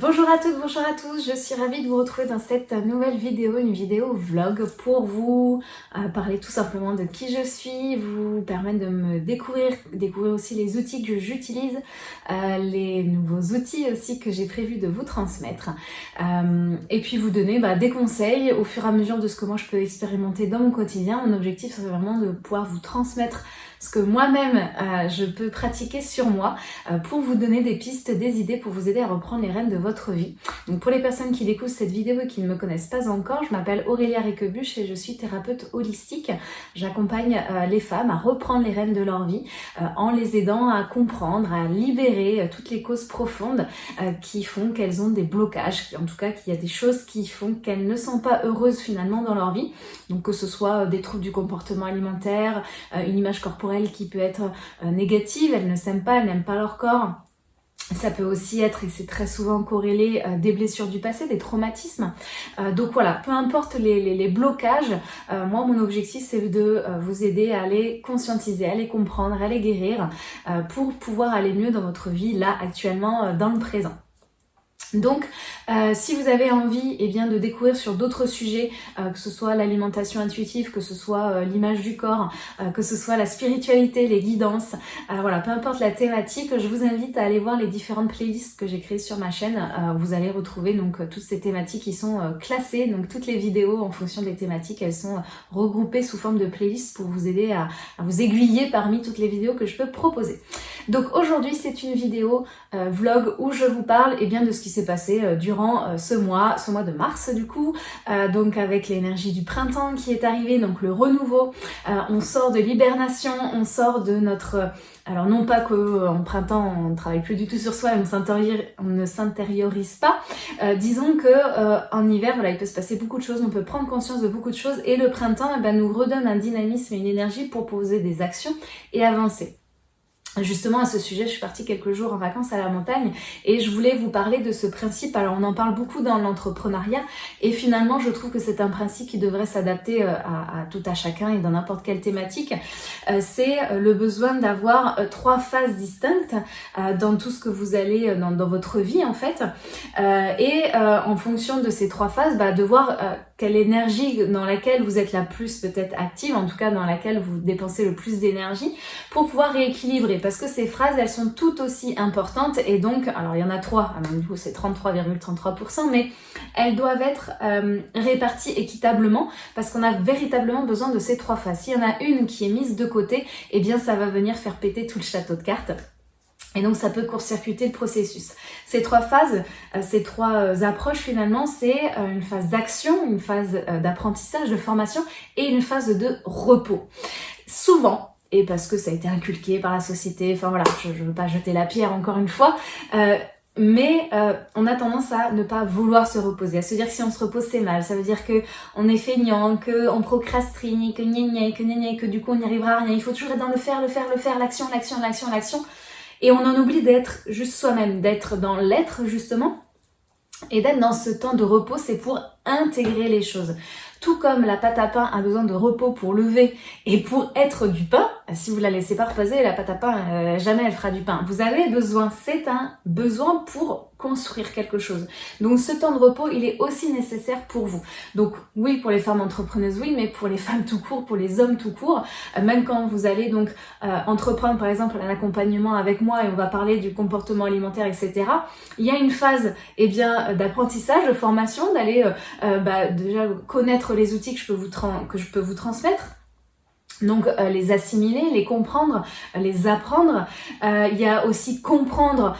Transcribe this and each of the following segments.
Bonjour à toutes, bonjour à tous, je suis ravie de vous retrouver dans cette nouvelle vidéo, une vidéo vlog pour vous euh, parler tout simplement de qui je suis, vous permettre de me découvrir, découvrir aussi les outils que j'utilise, euh, les nouveaux outils aussi que j'ai prévu de vous transmettre euh, et puis vous donner bah, des conseils au fur et à mesure de ce que moi je peux expérimenter dans mon quotidien. Mon objectif c'est vraiment de pouvoir vous transmettre ce que moi-même euh, je peux pratiquer sur moi euh, pour vous donner des pistes, des idées pour vous aider à reprendre les rênes de votre vie. Donc pour les personnes qui découvrent cette vidéo et qui ne me connaissent pas encore, je m'appelle Aurélia Riquebuche et je suis thérapeute holistique. J'accompagne euh, les femmes à reprendre les rênes de leur vie en les aidant à comprendre, à libérer toutes les causes profondes qui font qu'elles ont des blocages, en tout cas qu'il y a des choses qui font qu'elles ne sont pas heureuses finalement dans leur vie. Donc que ce soit des troubles du comportement alimentaire, une image corporelle qui peut être euh, négative, elles ne s'aiment pas, elles n'aiment pas leur corps. Ça peut aussi être, et c'est très souvent corrélé, euh, des blessures du passé, des traumatismes. Euh, donc voilà, peu importe les, blocages, moi mon objectif c'est de vous aider à les conscientiser, à les comprendre, à les guérir pour pouvoir aller mieux dans votre vie là actuellement, dans le présent. Donc, euh, si vous avez envie eh bien, de découvrir sur d'autres sujets, euh, que ce soit l'alimentation intuitive, que ce soit euh, l'image du corps, que ce soit la spiritualité, les guidances, voilà, peu importe la thématique, je vous invite à aller voir les différentes playlists que j'ai créées sur ma chaîne. vous allez retrouver donc toutes ces thématiques qui sont classées, donc toutes les vidéos en fonction des thématiques, elles sont regroupées sous forme de playlists pour vous aider à, à vous aiguiller parmi toutes les vidéos que je peux proposer. Donc aujourd'hui, c'est une vidéo vlog où je vous parle eh bien, de ce qui s'est passé euh, euh, ce mois, ce mois de mars du coup, euh, donc avec l'énergie du printemps qui est arrivée, donc le renouveau, on sort de l'hibernation, on sort de notre... Alors non pas qu'en printemps on ne travaille plus du tout sur soi et on, ne s'intériorise pas, disons que en hiver voilà, il peut se passer beaucoup de choses, on peut prendre conscience de beaucoup de choses et le printemps eh ben, nous redonne un dynamisme et une énergie pour poser des actions et avancer. Justement à ce sujet, je suis partie quelques jours en vacances à la montagne et je voulais vous parler de ce principe. Alors on en parle beaucoup dans l'entrepreneuriat et finalement je trouve que c'est un principe qui devrait s'adapter euh, à, tout à chacun et dans n'importe quelle thématique. Euh, c'est euh, le besoin d'avoir trois phases distinctes dans tout ce que vous allez dans, votre vie en fait et en fonction de ces trois phases, bah, de voir quelle énergie dans laquelle vous êtes la plus peut-être active, en tout cas dans laquelle vous dépensez le plus d'énergie pour pouvoir rééquilibrer parce que ces phrases, elles sont tout aussi importantes et donc, alors il y en a trois, alors du coup c'est 33,33%, mais elles doivent être euh, réparties équitablement parce qu'on a véritablement besoin de ces trois phases. S'il y en a une qui est mise de côté, eh bien ça va venir faire péter tout le château de cartes. Et donc ça peut court-circuiter le processus. Ces trois phases, euh, ces trois euh, approches finalement, c'est une phase d'action, une phase d'apprentissage, de formation et une phase de repos. Souvent, et parce que ça a été inculqué par la société, enfin voilà, je ne veux pas jeter la pierre encore une fois, euh, mais euh, on a tendance à ne pas vouloir se reposer, à se dire que si on se repose c'est mal, ça veut dire que on est feignant, que on procrastine, que gna gna, que gna gna, que du coup on n'y arrivera à rien, il faut toujours être dans le faire, le faire, le faire, l'action, l'action, l'action, l'action, et on en oublie d'être juste soi-même, d'être dans l'être justement, et d'être dans ce temps de repos, c'est pour intégrer les choses. Tout comme la pâte à pain a besoin de repos pour lever et pour être du pain, si vous la laissez pas reposer, la pâte à pain, euh, jamais elle fera du pain. Vous avez besoin, c'est un besoin pour construire quelque chose. Donc ce temps de repos, il est aussi nécessaire pour vous. Donc oui, pour les femmes entrepreneuses, oui, mais pour les femmes tout court, pour les hommes tout court, euh, même quand vous allez donc euh, entreprendre par exemple un accompagnement avec moi et on va parler du comportement alimentaire, etc. Il y a une phase eh bien d'apprentissage, de formation, d'aller bah, déjà connaître les outils que je peux vous, que je peux vous transmettre donc euh, les assimiler, les comprendre, euh, les apprendre. Euh, il y a aussi comprendre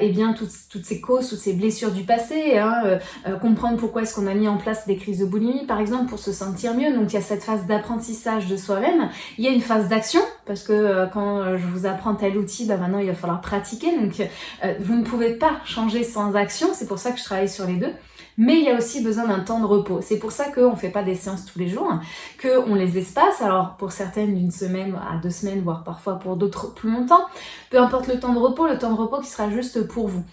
eh bien toutes, toutes, ces causes, toutes ces blessures du passé, hein, comprendre pourquoi est-ce qu'on a mis en place des crises de boulimie par exemple pour se sentir mieux. Donc il y a cette phase d'apprentissage de soi-même. Il y a une phase d'action parce que quand je vous apprends tel outil, bah, maintenant il va falloir pratiquer. Donc vous ne pouvez pas changer sans action. C'est pour ça que je travaille sur les deux mais il y a aussi besoin d'un temps de repos. C'est pour ça qu'on ne fait pas des séances tous les jours, qu'on les espace, alors pour certaines d'une semaine à deux semaines, voire parfois pour d'autres plus longtemps. Peu importe le temps de repos, le temps de repos qui sera juste pour vous.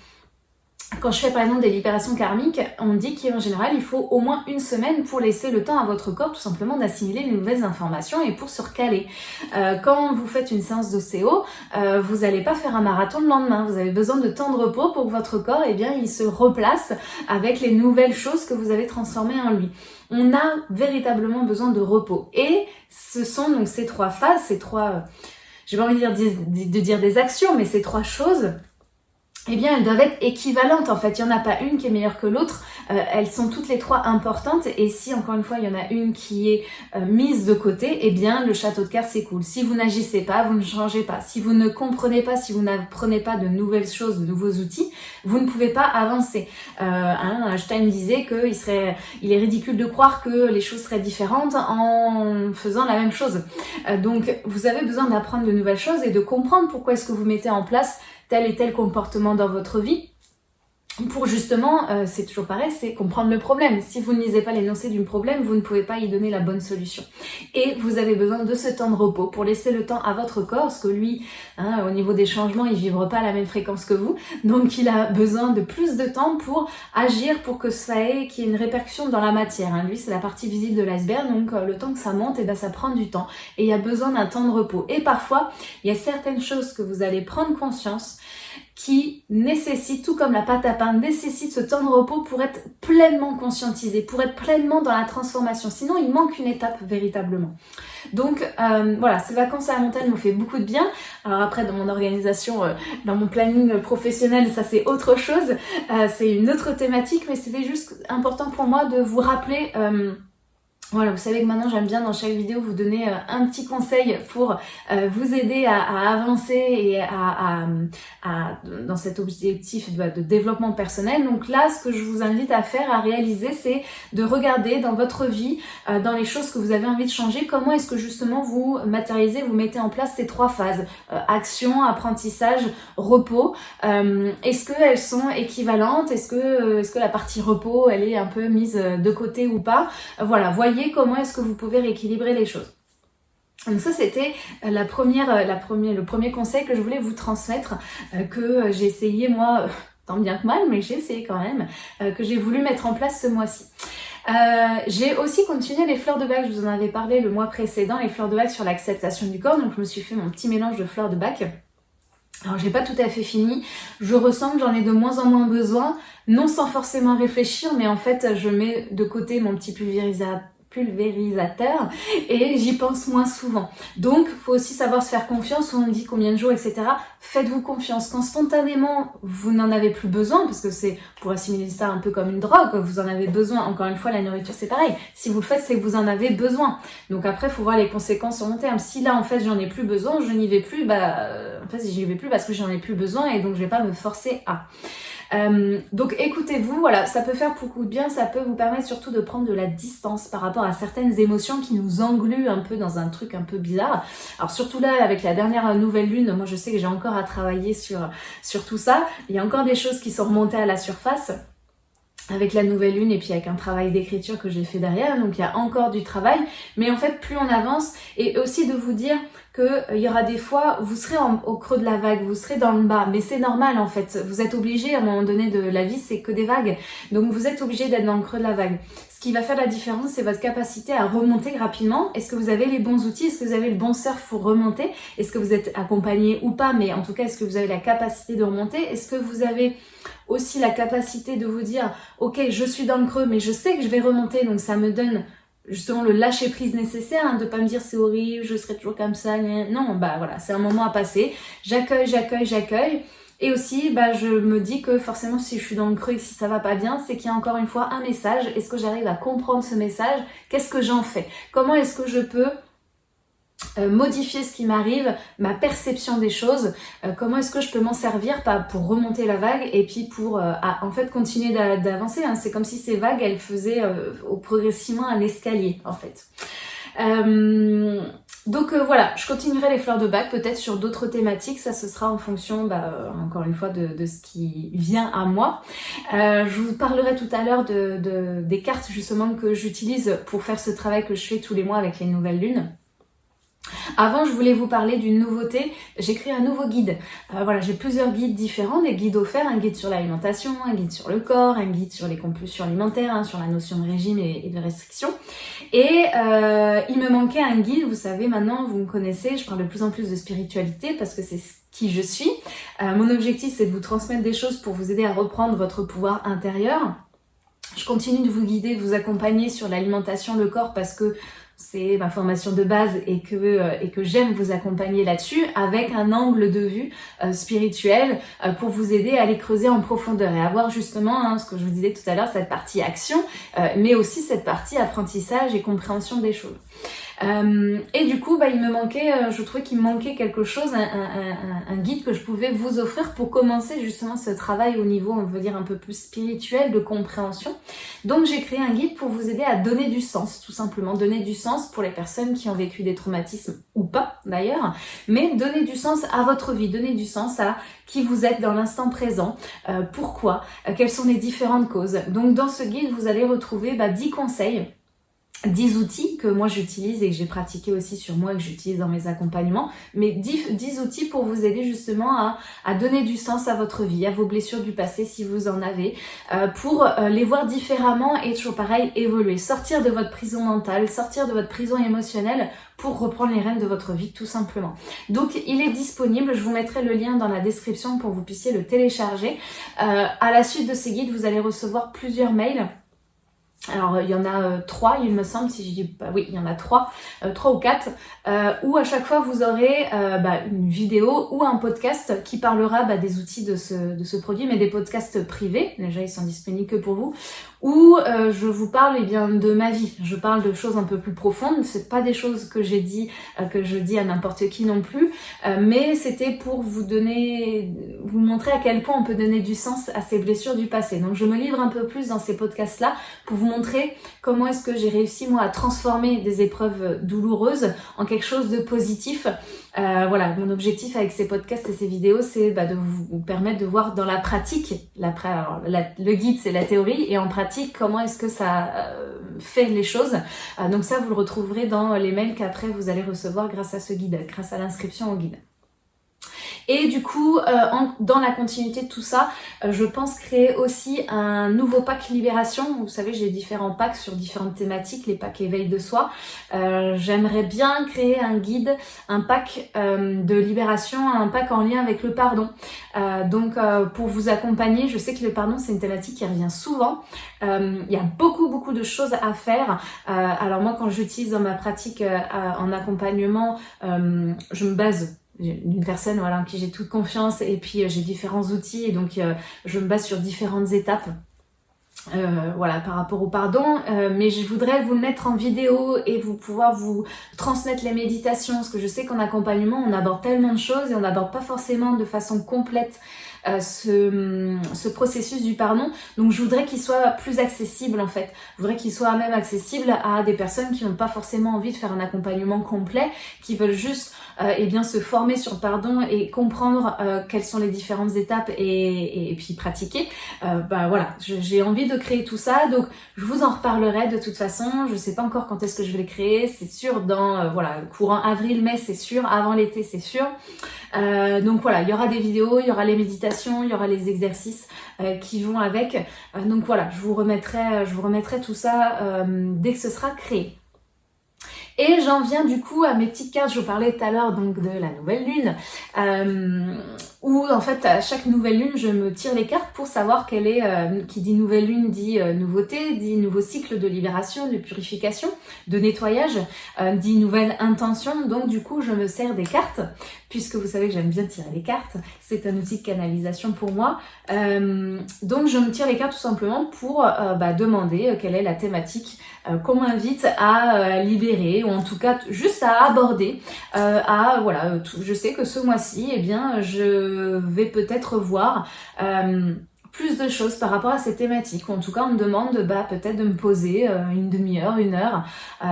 Quand je fais par exemple des libérations karmiques, on dit qu'en général il faut au moins une semaine pour laisser le temps à votre corps tout simplement d'assimiler les nouvelles informations et pour se recaler. Euh, quand vous faites une séance d'ostéo, euh, vous n'allez pas faire un marathon le lendemain, vous avez besoin de temps de repos pour que votre corps eh bien, il se replace avec les nouvelles choses que vous avez transformées en lui. On a véritablement besoin de repos et ce sont donc ces trois phases, ces trois, j'ai pas envie de dire, de dire des actions, mais ces trois choses eh bien elles doivent être équivalentes en fait. Il n'y en a pas une qui est meilleure que l'autre. Euh, elles sont toutes les trois importantes et si encore une fois il y en a une qui est euh, mise de côté, eh bien le château de cartes s'écoule. Si vous n'agissez pas, vous ne changez pas. Si vous ne comprenez pas, si vous n'apprenez pas de nouvelles choses, de nouveaux outils, vous ne pouvez pas avancer. Euh, hein, Einstein disait qu'il serait, il est ridicule de croire que les choses seraient différentes en faisant la même chose. Euh, donc vous avez besoin d'apprendre de nouvelles choses et de comprendre pourquoi est-ce que vous mettez en place tel et tel comportement dans votre vie pour justement, euh, c'est toujours pareil, c'est comprendre le problème. Si vous ne lisez pas l'énoncé du problème, vous ne pouvez pas y donner la bonne solution. Et vous avez besoin de ce temps de repos pour laisser le temps à votre corps, parce que lui, hein, au niveau des changements, il vibre pas à la même fréquence que vous. Donc il a besoin de plus de temps pour agir, pour que ça ait, qu'il y ait une répercussion dans la matière. Hein. Lui, c'est la partie visible de l'iceberg, donc euh, le temps que ça monte, eh ben, ça prend du temps. Et il y a besoin d'un temps de repos. Et parfois, il y a certaines choses que vous allez prendre conscience qui nécessite, tout comme la pâte à pain, nécessite ce temps de repos pour être pleinement conscientisé, pour être pleinement dans la transformation. Sinon, il manque une étape véritablement. Donc euh, voilà, ces vacances à la montagne m'ont fait beaucoup de bien. Alors après, dans mon organisation, euh, dans mon planning professionnel, ça c'est autre chose. Euh, c'est une autre thématique, mais c'était juste important pour moi de vous rappeler... Voilà, vous savez que maintenant j'aime bien dans chaque vidéo vous donner euh, un petit conseil pour euh, vous aider à, avancer et à, dans cet objectif de, développement personnel. Donc là, ce que je vous invite à faire, à réaliser, c'est de regarder dans votre vie, euh, dans les choses que vous avez envie de changer, comment est-ce que justement vous matérialisez, vous mettez en place ces trois phases. action, apprentissage, repos. est-ce qu'elles sont équivalentes? Est-ce que, est -ce que la partie repos, elle est un peu mise de côté ou pas? Voilà, voyez comment est-ce que vous pouvez rééquilibrer les choses. Donc ça c'était première, la première, le premier conseil que je voulais vous transmettre, euh, que j'ai essayé moi, tant bien que mal, mais j'ai essayé quand même, euh, que j'ai voulu mettre en place ce mois-ci. Euh, j'ai aussi continué les fleurs de bac, je vous en avais parlé le mois précédent, les fleurs de bac sur l'acceptation du corps, donc je me suis fait mon petit mélange de fleurs de bac. Alors j'ai pas tout à fait fini, je ressens que j'en ai de moins en moins besoin, non sans forcément réfléchir, mais en fait je mets de côté mon petit pulvérisateur pulvérisateur et j'y pense moins souvent. Donc, faut aussi savoir se faire confiance. On me dit combien de jours, etc. Faites-vous confiance. Quand spontanément, vous n'en avez plus besoin, parce que c'est pour assimiler ça un peu comme une drogue, vous en avez besoin. Encore une fois, la nourriture, c'est pareil. Si vous le faites, c'est que vous en avez besoin. Donc après, faut voir les conséquences sur long terme. Si là, en fait, j'en ai plus besoin, je n'y vais plus, bah, en fait, j'y vais plus parce que j'en ai plus besoin et donc je vais pas me forcer à. Euh, donc écoutez-vous, voilà, ça peut faire beaucoup de bien, ça peut vous permettre surtout de prendre de la distance par rapport à certaines émotions qui nous engluent un peu dans un truc un peu bizarre. Alors surtout là, avec la dernière nouvelle lune, moi je sais que j'ai encore à travailler sur, sur tout ça. Il y a encore des choses qui sont remontées à la surface avec la nouvelle lune et puis avec un travail d'écriture que j'ai fait derrière, donc il y a encore du travail, mais en fait plus on avance, et aussi de vous dire euh, y aura des fois, vous serez au creux de la vague, vous serez dans le bas, mais c'est normal en fait, vous êtes obligé à un moment donné de la vie, c'est que des vagues, donc vous êtes obligé d'être dans le creux de la vague. Ce qui va faire la différence, c'est votre capacité à remonter rapidement. Est-ce que vous avez les bons outils? Est-ce que vous avez le bon surf pour remonter? Est-ce que vous êtes accompagné ou pas? Mais en tout cas, est-ce que vous avez la capacité de remonter? Est-ce que vous avez aussi la capacité de vous dire « Ok, je suis dans le creux, mais je sais que je vais remonter, donc ça me donne justement le lâcher prise nécessaire, hein, de pas me dire c'est horrible, je serai toujours comme ça, non, bah voilà, c'est un moment à passer, j'accueille, j'accueille, j'accueille, et aussi, bah, je me dis que forcément, si je suis dans le creux si ça va pas bien, c'est qu'il y a encore une fois un message. Est-ce que j'arrive à comprendre ce message? Qu'est-ce que j'en fais? Comment est-ce que je peux euh, modifier ce qui m'arrive, ma perception des choses, euh, comment est-ce que je peux m'en servir pas pour remonter la vague et puis pour euh, en fait continuer d'avancer. Hein. C'est comme si ces vagues, elles faisaient au progressivement un escalier en fait. donc voilà, je continuerai les fleurs de bac peut-être sur d'autres thématiques, ça ce sera en fonction, bah, encore une fois, de, ce qui vient à moi. je vous parlerai tout à l'heure de, des cartes justement que j'utilise pour faire ce travail que je fais tous les mois avec les nouvelles lunes. Avant, je voulais vous parler d'une nouveauté. J'ai créé un nouveau guide. Euh, voilà, j'ai plusieurs guides différents, des guides offerts, un guide sur l'alimentation, un guide sur le corps, un guide sur les compulsions alimentaires, hein, sur la notion de régime et, de restriction. Et euh, il me manquait un guide, vous savez maintenant, vous me connaissez, je parle de plus en plus de spiritualité parce que c'est qui je suis. Euh, mon objectif, c'est de vous transmettre des choses pour vous aider à reprendre votre pouvoir intérieur. Je continue de vous guider, de vous accompagner sur l'alimentation, le corps, parce que c'est ma formation de base et que, euh, et que j'aime vous accompagner là-dessus avec un angle de vue euh, spirituel euh, pour vous aider à aller creuser en profondeur et avoir justement hein, ce que je vous disais tout à l'heure, cette partie action, mais aussi cette partie apprentissage et compréhension des choses. Euh, et du coup, bah, il me manquait, euh, je trouvais qu'il me manquait quelque chose, un, guide que je pouvais vous offrir pour commencer justement ce travail au niveau, on veut dire, un peu plus spirituel, de compréhension. Donc j'ai créé un guide pour vous aider à donner du sens, tout simplement, donner du sens pour les personnes qui ont vécu des traumatismes ou pas d'ailleurs, mais donner du sens à votre vie, donner du sens à qui vous êtes dans l'instant présent, euh, pourquoi, quelles sont les différentes causes. Donc dans ce guide, vous allez retrouver bah, 10 conseils 10 outils que moi j'utilise et que j'ai pratiqué aussi sur moi et que j'utilise dans mes accompagnements, mais 10, 10, outils pour vous aider justement à, à, donner du sens à votre vie, à vos blessures du passé si vous en avez, euh, pour euh, les voir différemment et toujours pareil, évoluer, sortir de votre prison mentale, sortir de votre prison émotionnelle pour reprendre les rênes de votre vie tout simplement. Donc il est disponible, je vous mettrai le lien dans la description pour que vous puissiez le télécharger. Euh, à la suite de ces guides, vous allez recevoir plusieurs mails alors il y en a euh, trois, il me semble, si je dis pas, oui, il y en a trois, euh, trois ou quatre, euh, où à chaque fois vous aurez bah, une vidéo ou un podcast qui parlera bah, des outils de ce, de ce produit, mais des podcasts privés, déjà ils sont disponibles que pour vous, où je vous parle eh bien de ma vie. Je parle de choses un peu plus profondes. C'est pas des choses que j'ai dit, que je dis à n'importe qui non plus, mais c'était pour vous donner, vous montrer à quel point on peut donner du sens à ces blessures du passé. Donc je me livre un peu plus dans ces podcasts là pour vous montrer comment est-ce que j'ai réussi moi à transformer des épreuves douloureuses en quelque chose de positif. Euh, voilà, mon objectif avec ces podcasts et ces vidéos, c'est bah, de vous permettre de voir dans la pratique, le guide c'est la théorie, et en pratique, comment est-ce que ça euh, fait les choses. Euh, donc ça, vous le retrouverez dans les mails qu'après vous allez recevoir grâce à ce guide, grâce à l'inscription au guide. Et du coup, euh, dans la continuité de tout ça, euh, je pense créer aussi un nouveau pack Libération. Vous savez, j'ai différents packs sur différentes thématiques, les packs éveil de soi. Euh, j'aimerais bien créer un guide, un pack de libération, un pack en lien avec le pardon. donc, pour vous accompagner, je sais que le pardon, c'est une thématique qui revient souvent. Il y a beaucoup, beaucoup de choses à faire. alors moi, quand j'utilise dans ma pratique en accompagnement, je me base d'une personne en qui j'ai toute confiance et puis euh, j'ai différents outils et donc euh, je me base sur différentes étapes euh, voilà par rapport au pardon. Mais je voudrais vous le mettre en vidéo et vous pouvoir vous transmettre les méditations parce que je sais qu'en accompagnement on aborde tellement de choses et on n'aborde pas forcément de façon complète ce, ce, processus du pardon. Donc je voudrais qu'il soit plus accessible en fait. Je voudrais qu'il soit même accessible à des personnes qui n'ont pas forcément envie de faire un accompagnement complet, qui veulent juste euh, eh bien se former sur le pardon et comprendre euh, quelles sont les différentes étapes et, et, puis pratiquer. Euh, bah voilà, j'ai envie de créer tout ça, donc je vous en reparlerai de toute façon. Je sais pas encore quand est-ce que je vais le créer, c'est sûr dans euh, voilà courant avril-mai, c'est sûr, avant l'été, c'est sûr. Euh, donc voilà, il y aura des vidéos, il y aura les méditations, il y aura les exercices qui vont avec. donc voilà, je vous remettrai, je vous remettrai tout ça dès que ce sera créé. Et j'en viens du coup à mes petites cartes, je vous parlais tout à l'heure donc de la nouvelle lune, euh, où en fait à chaque nouvelle lune je me tire les cartes pour savoir quelle est, euh, qui dit nouvelle lune dit euh, nouveauté, dit nouveau cycle de libération, de purification, de nettoyage, euh, dit nouvelle intention, donc du coup je me sers des cartes, puisque vous savez que j'aime bien tirer les cartes, c'est un outil de canalisation pour moi, donc je me tire les cartes tout simplement pour bah, demander quelle est la thématique qu'on m'invite à libérer, ou en tout cas juste à aborder, à voilà, je sais que ce mois-ci, eh bien, je vais peut-être voir euh, plus de choses par rapport à ces thématiques. En tout cas, on me demande bah, peut-être de me poser euh, une demi-heure, une heure,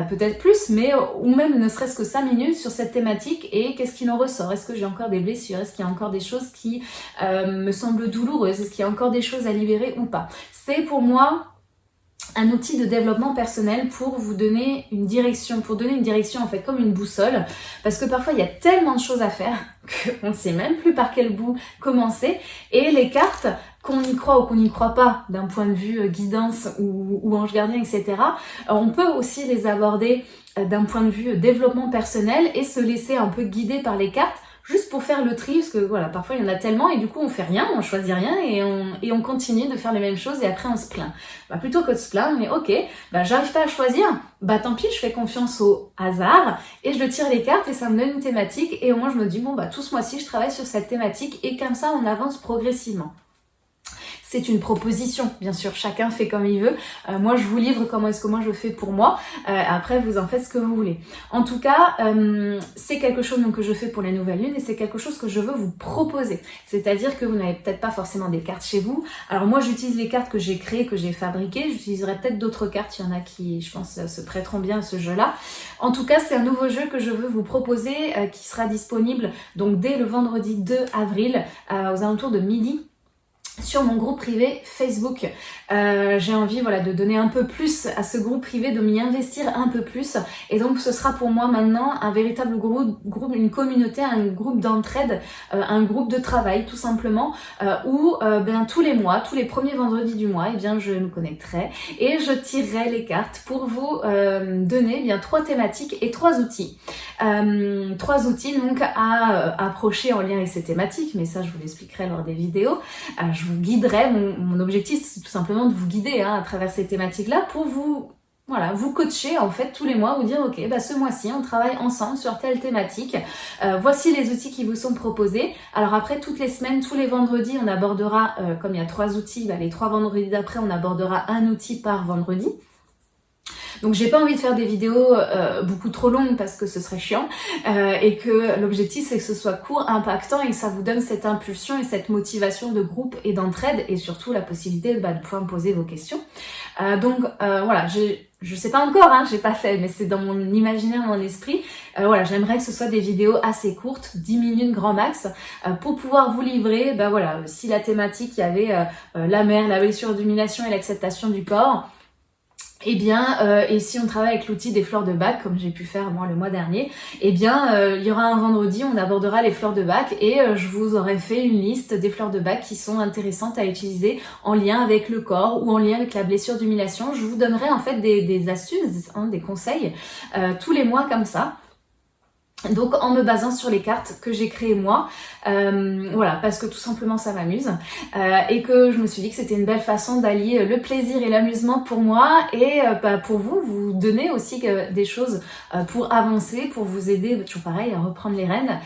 peut-être plus, mais ou même ne serait-ce que cinq minutes sur cette thématique et qu'est-ce qui en ressort? Est-ce que j'ai encore des blessures? Est-ce qu'il y a encore des choses qui me semblent douloureuses? Est-ce qu'il y a encore des choses à libérer ou pas? C'est pour moi un outil de développement personnel pour vous donner une direction, pour donner une direction en fait comme une boussole, parce que parfois il y a tellement de choses à faire qu'on ne sait même plus par quel bout commencer, et les cartes, qu'on y croit ou qu'on n'y croit pas d'un point de vue euh, guidance ou, ange gardien, etc., euh, on peut aussi les aborder euh, d'un point de vue développement personnel et se laisser un peu guider par les cartes juste pour faire le tri, parce que voilà, parfois il y en a tellement et du coup on fait rien, on choisit rien et on, et on continue de faire les mêmes choses et après on se plaint. Bah plutôt que de se plaindre, mais ok, bah j'arrive pas à choisir, bah tant pis, je fais confiance au hasard et je tire les cartes et ça me donne une thématique et au moins je me dis bon bah tout ce mois-ci je travaille sur cette thématique et comme ça on avance progressivement c'est une proposition, bien sûr, chacun fait comme il veut. Euh, moi, je vous livre comment est-ce que moi je fais pour moi. Euh, après, vous en faites ce que vous voulez. En tout cas, euh, c'est quelque chose que je fais pour les nouvelles lunes et c'est quelque chose que je veux vous proposer. C'est-à-dire que vous n'avez peut-être pas forcément des cartes chez vous. Alors moi, j'utilise les cartes que j'ai créées, que j'ai fabriquées. J'utiliserai peut-être d'autres cartes. Il y en a qui, je pense, se prêteront bien à ce jeu-là. En tout cas, c'est un nouveau jeu que je veux vous proposer qui sera disponible donc dès le vendredi 2 avril aux alentours de midi sur mon groupe privé Facebook. Euh, j'ai envie voilà de donner un peu plus à ce groupe privé, de m'y investir un peu plus. Et donc ce sera pour moi maintenant un véritable groupe, groupe une communauté, un groupe d'entraide, euh, un groupe de travail tout simplement, euh, où bien tous les mois, tous les premiers vendredis du mois, et eh bien je nous connecterai et je tirerai les cartes pour vous donner eh bien trois thématiques et trois outils. trois outils donc à approcher en lien avec ces thématiques, mais ça je vous l'expliquerai lors des vidéos. Vous guiderai, mon, objectif c'est tout simplement de vous guider hein, à travers ces thématiques-là pour vous voilà, vous coacher en fait tous les mois, vous dire ok, bah ce mois-ci on travaille ensemble sur telle thématique. Euh, voici les outils qui vous sont proposés. Alors après toutes les semaines, tous les vendredis, on abordera, euh, comme il y a trois outils, bah, les trois vendredis d'après, on abordera un outil par vendredi. Donc j'ai pas envie de faire des vidéos euh, beaucoup trop longues parce que ce serait chiant euh, et que l'objectif c'est que ce soit court, impactant et que ça vous donne cette impulsion et cette motivation de groupe et d'entraide et surtout la possibilité bah, de pouvoir me poser vos questions. Euh, donc voilà, je sais pas encore, hein, j'ai pas fait, mais c'est dans mon imaginaire, mon esprit. voilà, j'aimerais que ce soit des vidéos assez courtes, 10 minutes grand max, pour pouvoir vous livrer, bah voilà, si la thématique, il y avait la mer, la blessure d'humiliation et l'acceptation du corps, eh bien, euh, et si on travaille avec l'outil des fleurs de bac, comme j'ai pu faire moi le mois dernier, eh bien, euh, il y aura un vendredi, on abordera les fleurs de bac et euh, je vous aurai fait une liste des fleurs de bac qui sont intéressantes à utiliser en lien avec le corps ou en lien avec la blessure d'humiliation. Je vous donnerai en fait des, astuces, hein, des conseils tous les mois comme ça donc en me basant sur les cartes que j'ai créées moi, euh, voilà, parce que tout simplement ça m'amuse euh, et que je me suis dit que c'était une belle façon d'allier le plaisir et l'amusement pour moi et euh, bah, pour vous, vous donner aussi des choses pour avancer, pour vous aider, bah, toujours pareil, à reprendre les rênes.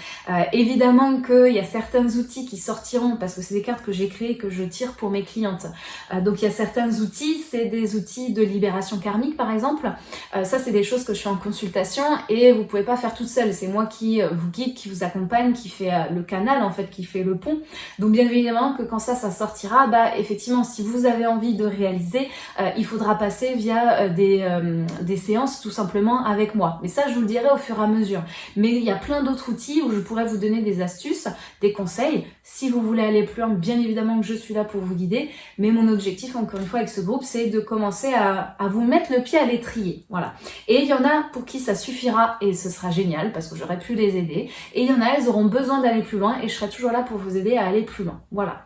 évidemment qu'il y a certains outils qui sortiront parce que c'est des cartes que j'ai créées que je tire pour mes clientes. donc il y a certains outils, c'est des outils de libération karmique par exemple. ça c'est des choses que je fais en consultation et vous pouvez pas faire toute seule c'est moi qui euh, vous guide, qui vous accompagne, qui fait euh, le canal en fait, qui fait le pont. Donc bien évidemment que quand ça, ça sortira, bah effectivement, si vous avez envie de réaliser, euh, il faudra passer via des, séances tout simplement avec moi. Mais ça, je vous le dirai au fur et à mesure. Mais il y a plein d'autres outils où je pourrais vous donner des astuces, des conseils. Si vous voulez aller plus loin, bien évidemment que je suis là pour vous guider. Mais mon objectif, encore une fois, avec ce groupe, c'est de commencer à, à vous mettre le pied à l'étrier. Voilà. Et il y en a pour qui ça suffira et ce sera génial parce j'aurais pu les aider. Et il y en a, elles auront besoin d'aller plus loin et je serai toujours là pour vous aider à aller plus loin. Voilà.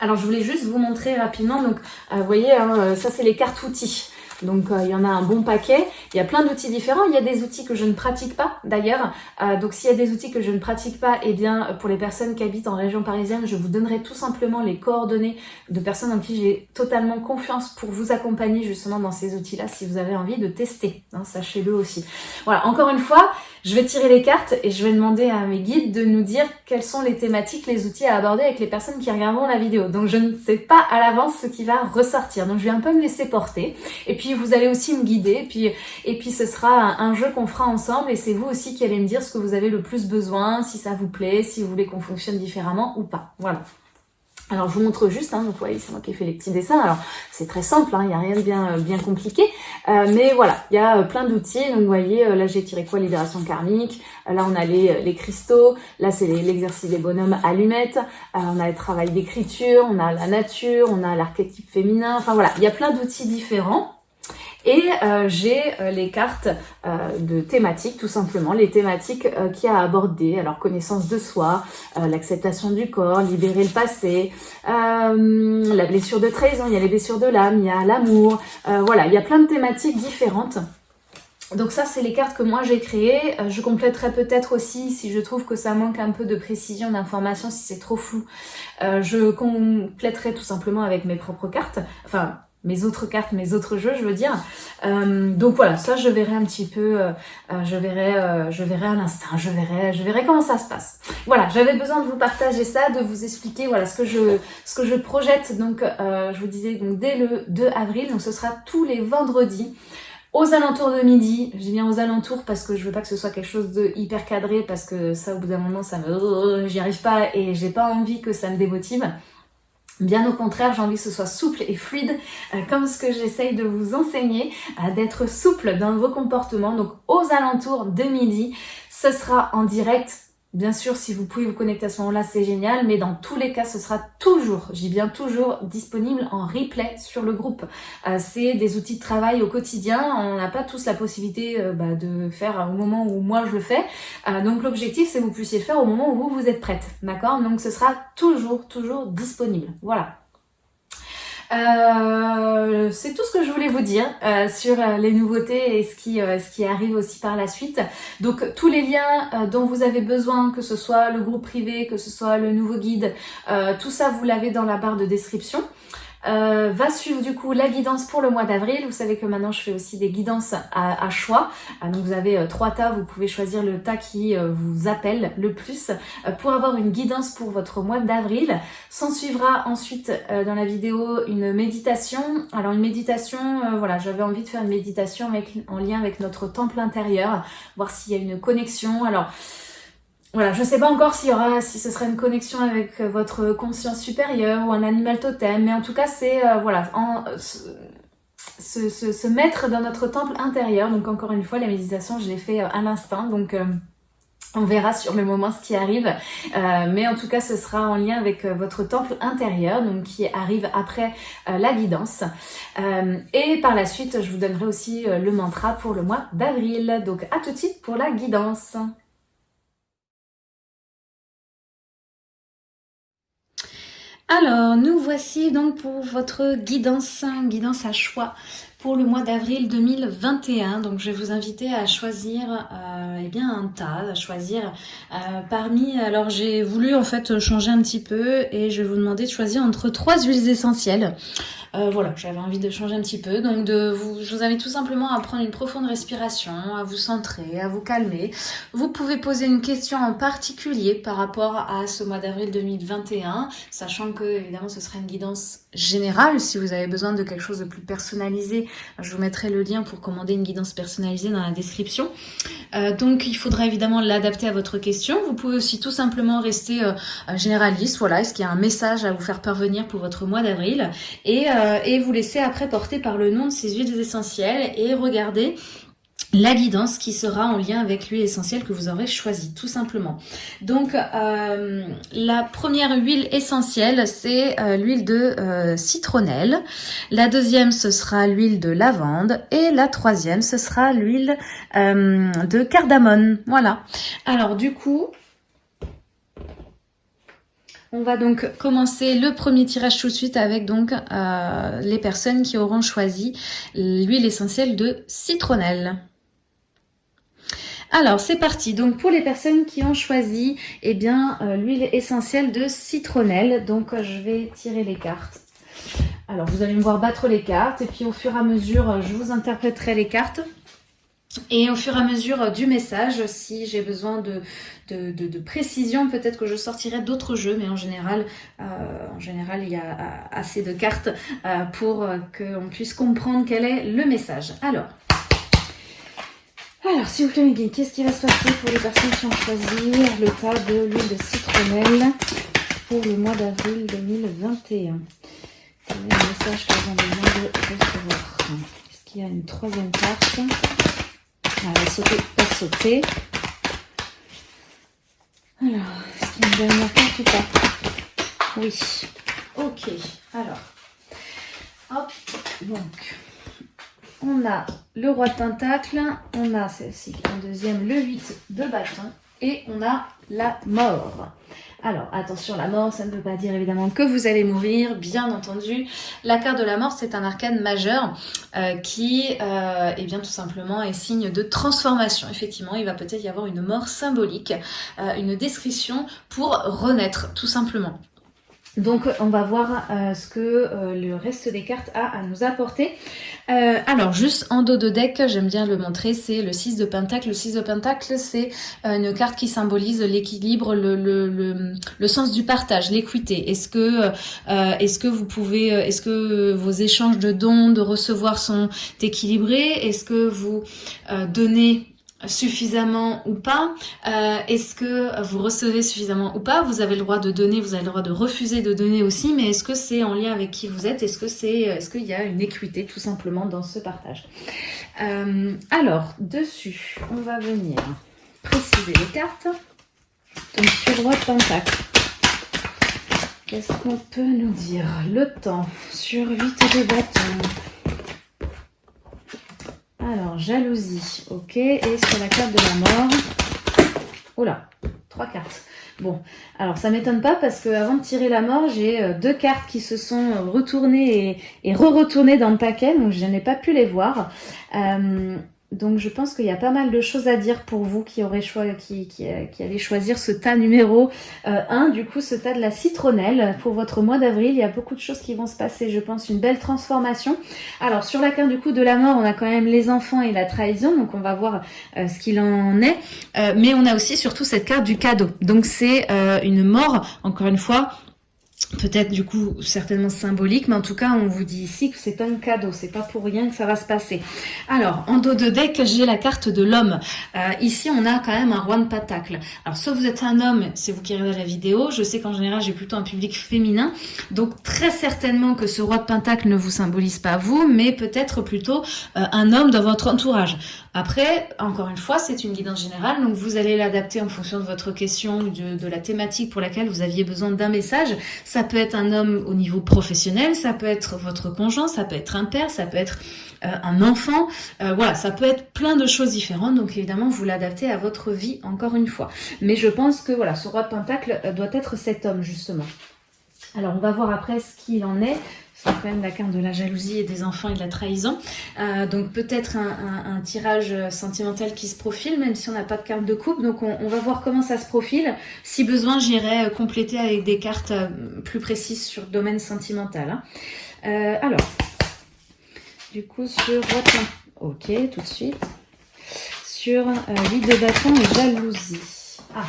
Alors je voulais juste vous montrer rapidement, donc euh, vous voyez, hein, euh, ça c'est les cartes outils. Donc euh, il y en a un bon paquet. Il y a plein d'outils différents. Il y a des outils que je ne pratique pas d'ailleurs. Donc s'il y a des outils que je ne pratique pas, eh bien pour les personnes qui habitent en région parisienne, je vous donnerai tout simplement les coordonnées de personnes en qui j'ai totalement confiance pour vous accompagner justement dans ces outils-là si vous avez envie de tester. Hein, Sachez-le aussi. Voilà, encore une fois, je vais tirer les cartes et je vais demander à mes guides de nous dire quelles sont les thématiques, les outils à aborder avec les personnes qui regarderont la vidéo. Donc je ne sais pas à l'avance ce qui va ressortir. Donc je vais un peu me laisser porter. Et puis vous allez aussi me guider. Puis, et puis ce sera un, jeu qu'on fera ensemble. Et c'est vous aussi qui allez me dire ce que vous avez le plus besoin, si ça vous plaît, si vous voulez qu'on fonctionne différemment ou pas. Voilà. Alors je vous montre juste, hein, donc vous voyez c'est moi qui ai fait les petits dessins, alors c'est très simple, hein, il n'y a rien de bien, euh, bien compliqué, euh, mais voilà, il y a euh, plein d'outils, donc vous voyez, là j'ai tiré quoi? Libération karmique, là on a les, les cristaux, là c'est l'exercice des bonhommes allumettes, on a le travail d'écriture, on a la nature, on a l'archétype féminin, enfin voilà, il y a plein d'outils différents, et euh, j'ai euh, les cartes euh, de thématiques, tout simplement, les thématiques qui a abordé, alors connaissance de soi, l'acceptation du corps, libérer le passé, la blessure de trahison, il y a les blessures de l'âme, il y a l'amour, voilà, il y a plein de thématiques différentes. Donc ça, c'est les cartes que moi j'ai créées. je compléterai peut-être aussi, si je trouve que ça manque un peu de précision, d'information, si c'est trop flou, je compléterai tout simplement avec mes propres cartes. Enfin, mes autres cartes, mes autres jeux, je veux dire. Euh, donc voilà, ça je verrai un petit peu, euh, euh, je verrai, je verrai à l'instant, je verrai, je verrai comment ça se passe. Voilà, j'avais besoin de vous partager ça, de vous expliquer voilà ce que je, ce que je projette. Donc je vous disais donc dès le 2 avril, donc ce sera tous les vendredis. Aux alentours de midi, je dis bien aux alentours parce que je veux pas que ce soit quelque chose de hyper cadré parce que ça au bout d'un moment ça me, j'y arrive pas et j'ai pas envie que ça me démotive. Bien au contraire, j'ai envie que ce soit souple et fluide, euh, comme ce que j'essaye de vous enseigner, euh, d'être souple dans vos comportements. Donc aux alentours de midi, ce sera en direct Bien sûr, si vous pouvez vous connecter à ce moment-là, c'est génial, mais dans tous les cas, ce sera toujours, dis bien toujours, disponible en replay sur le groupe. Euh, c'est des outils de travail au quotidien, on n'a pas tous la possibilité euh, bah, de faire au moment où moi je le fais. Euh, donc l'objectif, c'est que vous puissiez le faire au moment où vous, vous êtes prête, d'accord? Donc ce sera toujours, toujours disponible. Voilà. Euh, c'est tout ce que je voulais vous dire euh, sur euh, les nouveautés et ce qui, ce qui arrive aussi par la suite. Donc tous les liens dont vous avez besoin, que ce soit le groupe privé, que ce soit le nouveau guide, tout ça vous l'avez dans la barre de description. Euh, va suivre du coup la guidance pour le mois d'avril. Vous savez que maintenant je fais aussi des guidances à, choix. Euh, donc vous avez euh, trois tas, vous pouvez choisir le tas qui vous appelle le plus pour avoir une guidance pour votre mois d'avril. S'en suivra ensuite dans la vidéo une méditation. Alors une méditation, voilà, j'avais envie de faire une méditation en lien avec notre temple intérieur, voir s'il y a une connexion. Alors voilà, je ne sais pas encore si ce sera une connexion avec euh, votre conscience supérieure ou un animal totem, mais en tout cas c'est euh, voilà, en, se, se, mettre dans notre temple intérieur. Donc encore une fois, la méditation, je l'ai fait euh, à l'instant, donc on verra sur le moment ce qui arrive, mais en tout cas ce sera en lien avec votre temple intérieur, donc qui arrive après la guidance. et par la suite, je vous donnerai aussi le mantra pour le mois d'avril. Donc à tout de suite pour la guidance. Alors, nous voici donc pour votre guidance, guidance à choix pour le mois d'avril 2021. Donc, je vais vous inviter à choisir euh, eh bien un tas, à choisir euh, parmi... Alors, j'ai voulu en fait changer un petit peu et je vais vous demander de choisir entre trois huiles essentielles. Euh, voilà, j'avais envie de changer un petit peu. Donc de vous, je vous invite tout simplement à prendre une profonde respiration, à vous centrer, à vous calmer. Vous pouvez poser une question en particulier par rapport à ce mois d'avril 2021, sachant que évidemment ce sera une guidance générale. Si vous avez besoin de quelque chose de plus personnalisé, je vous mettrai le lien pour commander une guidance personnalisée dans la description. Euh, donc il faudra évidemment l'adapter à votre question. Vous pouvez aussi tout simplement rester euh, généraliste. Voilà, est-ce qu'il y a un message à vous faire parvenir pour votre mois d'avril? Et et vous laissez après porter par le nom de ces huiles essentielles et regardez la guidance qui sera en lien avec l'huile essentielle que vous aurez choisie, tout simplement. Donc, euh, la première huile essentielle, c'est euh, l'huile de citronnelle. La deuxième, ce sera l'huile de lavande. Et la troisième, ce sera l'huile de cardamone. Voilà. Alors, du coup, on va donc commencer le premier tirage tout de suite avec donc euh, les personnes qui auront choisi l'huile essentielle de citronnelle. Alors c'est parti, donc pour les personnes qui ont choisi eh bien euh, l'huile essentielle de citronnelle, donc je vais tirer les cartes. Alors vous allez me voir battre les cartes et puis au fur et à mesure je vous interpréterai les cartes. Et au fur et à mesure du message, si j'ai besoin de, de, précision, peut-être que je sortirai d'autres jeux, mais en général, euh, en général, il y a assez de cartes euh, pour qu'on puisse comprendre quel est le message. Alors, alors s'il vous plaît, qu'est-ce qui va se passer pour les personnes qui ont choisi le tas de l'huile de citronnelle pour le mois d'avril 2021 Quel est le message qu'elles ont besoin de recevoir? Est-ce qu'il y a une troisième carte? Elle va sauter, pas sauter. Alors, est-ce qu'il y a une dernière carte ou pas? Oui. Ok, alors. Hop, donc. On a le roi de pentacle, on a celle-ci en deuxième, le 8 de bâton, et on a la mort. Alors, attention, la mort, ça ne veut pas dire évidemment que vous allez mourir, bien entendu. La carte de la mort, c'est un arcane majeur euh, qui, euh, eh bien, tout simplement, est signe de transformation. Effectivement, il va peut-être y avoir une mort symbolique, euh, une description pour renaître, tout simplement. Donc on va voir euh, ce que euh, le reste des cartes a à nous apporter. Euh, alors juste en dos de deck, j'aime bien le montrer, c'est le 6 de Pentacle. Le 6 de Pentacle, c'est une carte qui symbolise l'équilibre, le, sens du partage, l'équité. Est-ce que, est-ce que vous pouvez, est-ce que vos échanges de dons, de recevoir sont équilibrés? Est-ce que vous donnez suffisamment ou pas euh, Est-ce que vous recevez suffisamment ou pas? Vous avez le droit de donner, vous avez le droit de refuser de donner aussi, mais est-ce que c'est en lien avec qui vous êtes? Est-ce que c'est, qu'il y a une équité tout simplement dans ce partage? Euh, Alors, dessus, on va venir préciser les cartes. Donc sur de pentacle. Qu'est-ce qu'on peut nous dire? Le temps sur 8 de bâton. Alors, jalousie, ok. Et sur la carte de la mort, oh trois cartes. Bon, alors ça m'étonne pas parce que avant de tirer la mort, j'ai euh, deux cartes qui se sont retournées et, et re-retournées dans le paquet, donc je n'ai pas pu les voir. Euh, donc je pense qu'il y a pas mal de choses à dire pour vous qui, aurez qui, qui, qui allez choisir ce tas numéro 1, euh, du coup ce tas de la citronnelle pour votre mois d'avril. Il y a beaucoup de choses qui vont se passer, je pense, une belle transformation. Alors sur la carte du coup de la mort, on a quand même les enfants et la trahison, donc on va voir euh, ce qu'il en est. Euh, mais on a aussi surtout cette carte du cadeau. Donc c'est une mort, encore une fois, peut-être du coup certainement symbolique, mais en tout cas on vous dit ici que c'est un cadeau, c'est pas pour rien que ça va se passer. Alors en dos de deck j'ai la carte de l'homme. Euh, ici on a quand même un roi de pentacle. Alors soit vous êtes un homme, c'est vous qui regardez la vidéo, je sais qu'en général j'ai plutôt un public féminin, donc très certainement que ce roi de pentacle ne vous symbolise pas vous, mais peut-être plutôt euh, un homme dans votre entourage. Après, encore une fois, c'est une guidance générale, donc vous allez l'adapter en fonction de votre question, de, de la thématique pour laquelle vous aviez besoin d'un message. Ça peut être un homme au niveau professionnel, ça peut être votre conjoint, ça peut être un père, ça peut être euh, un enfant. Euh, voilà, ça peut être plein de choses différentes. Donc évidemment, vous l'adaptez à votre vie encore une fois. Mais je pense que voilà, ce roi de pentacle euh, doit être cet homme justement. Alors on va voir après ce qu'il en est. C'est quand même la carte de la jalousie et des enfants et de la trahison. Euh, donc peut-être un, tirage sentimental qui se profile, même si on n'a pas de carte de coupe. Donc on, va voir comment ça se profile. Si besoin, j'irai euh, compléter avec des cartes euh, plus précises sur le domaine sentimental. Hein. alors, du coup sur. Ok, tout de suite. Sur euh, de bâton et jalousie. Ah,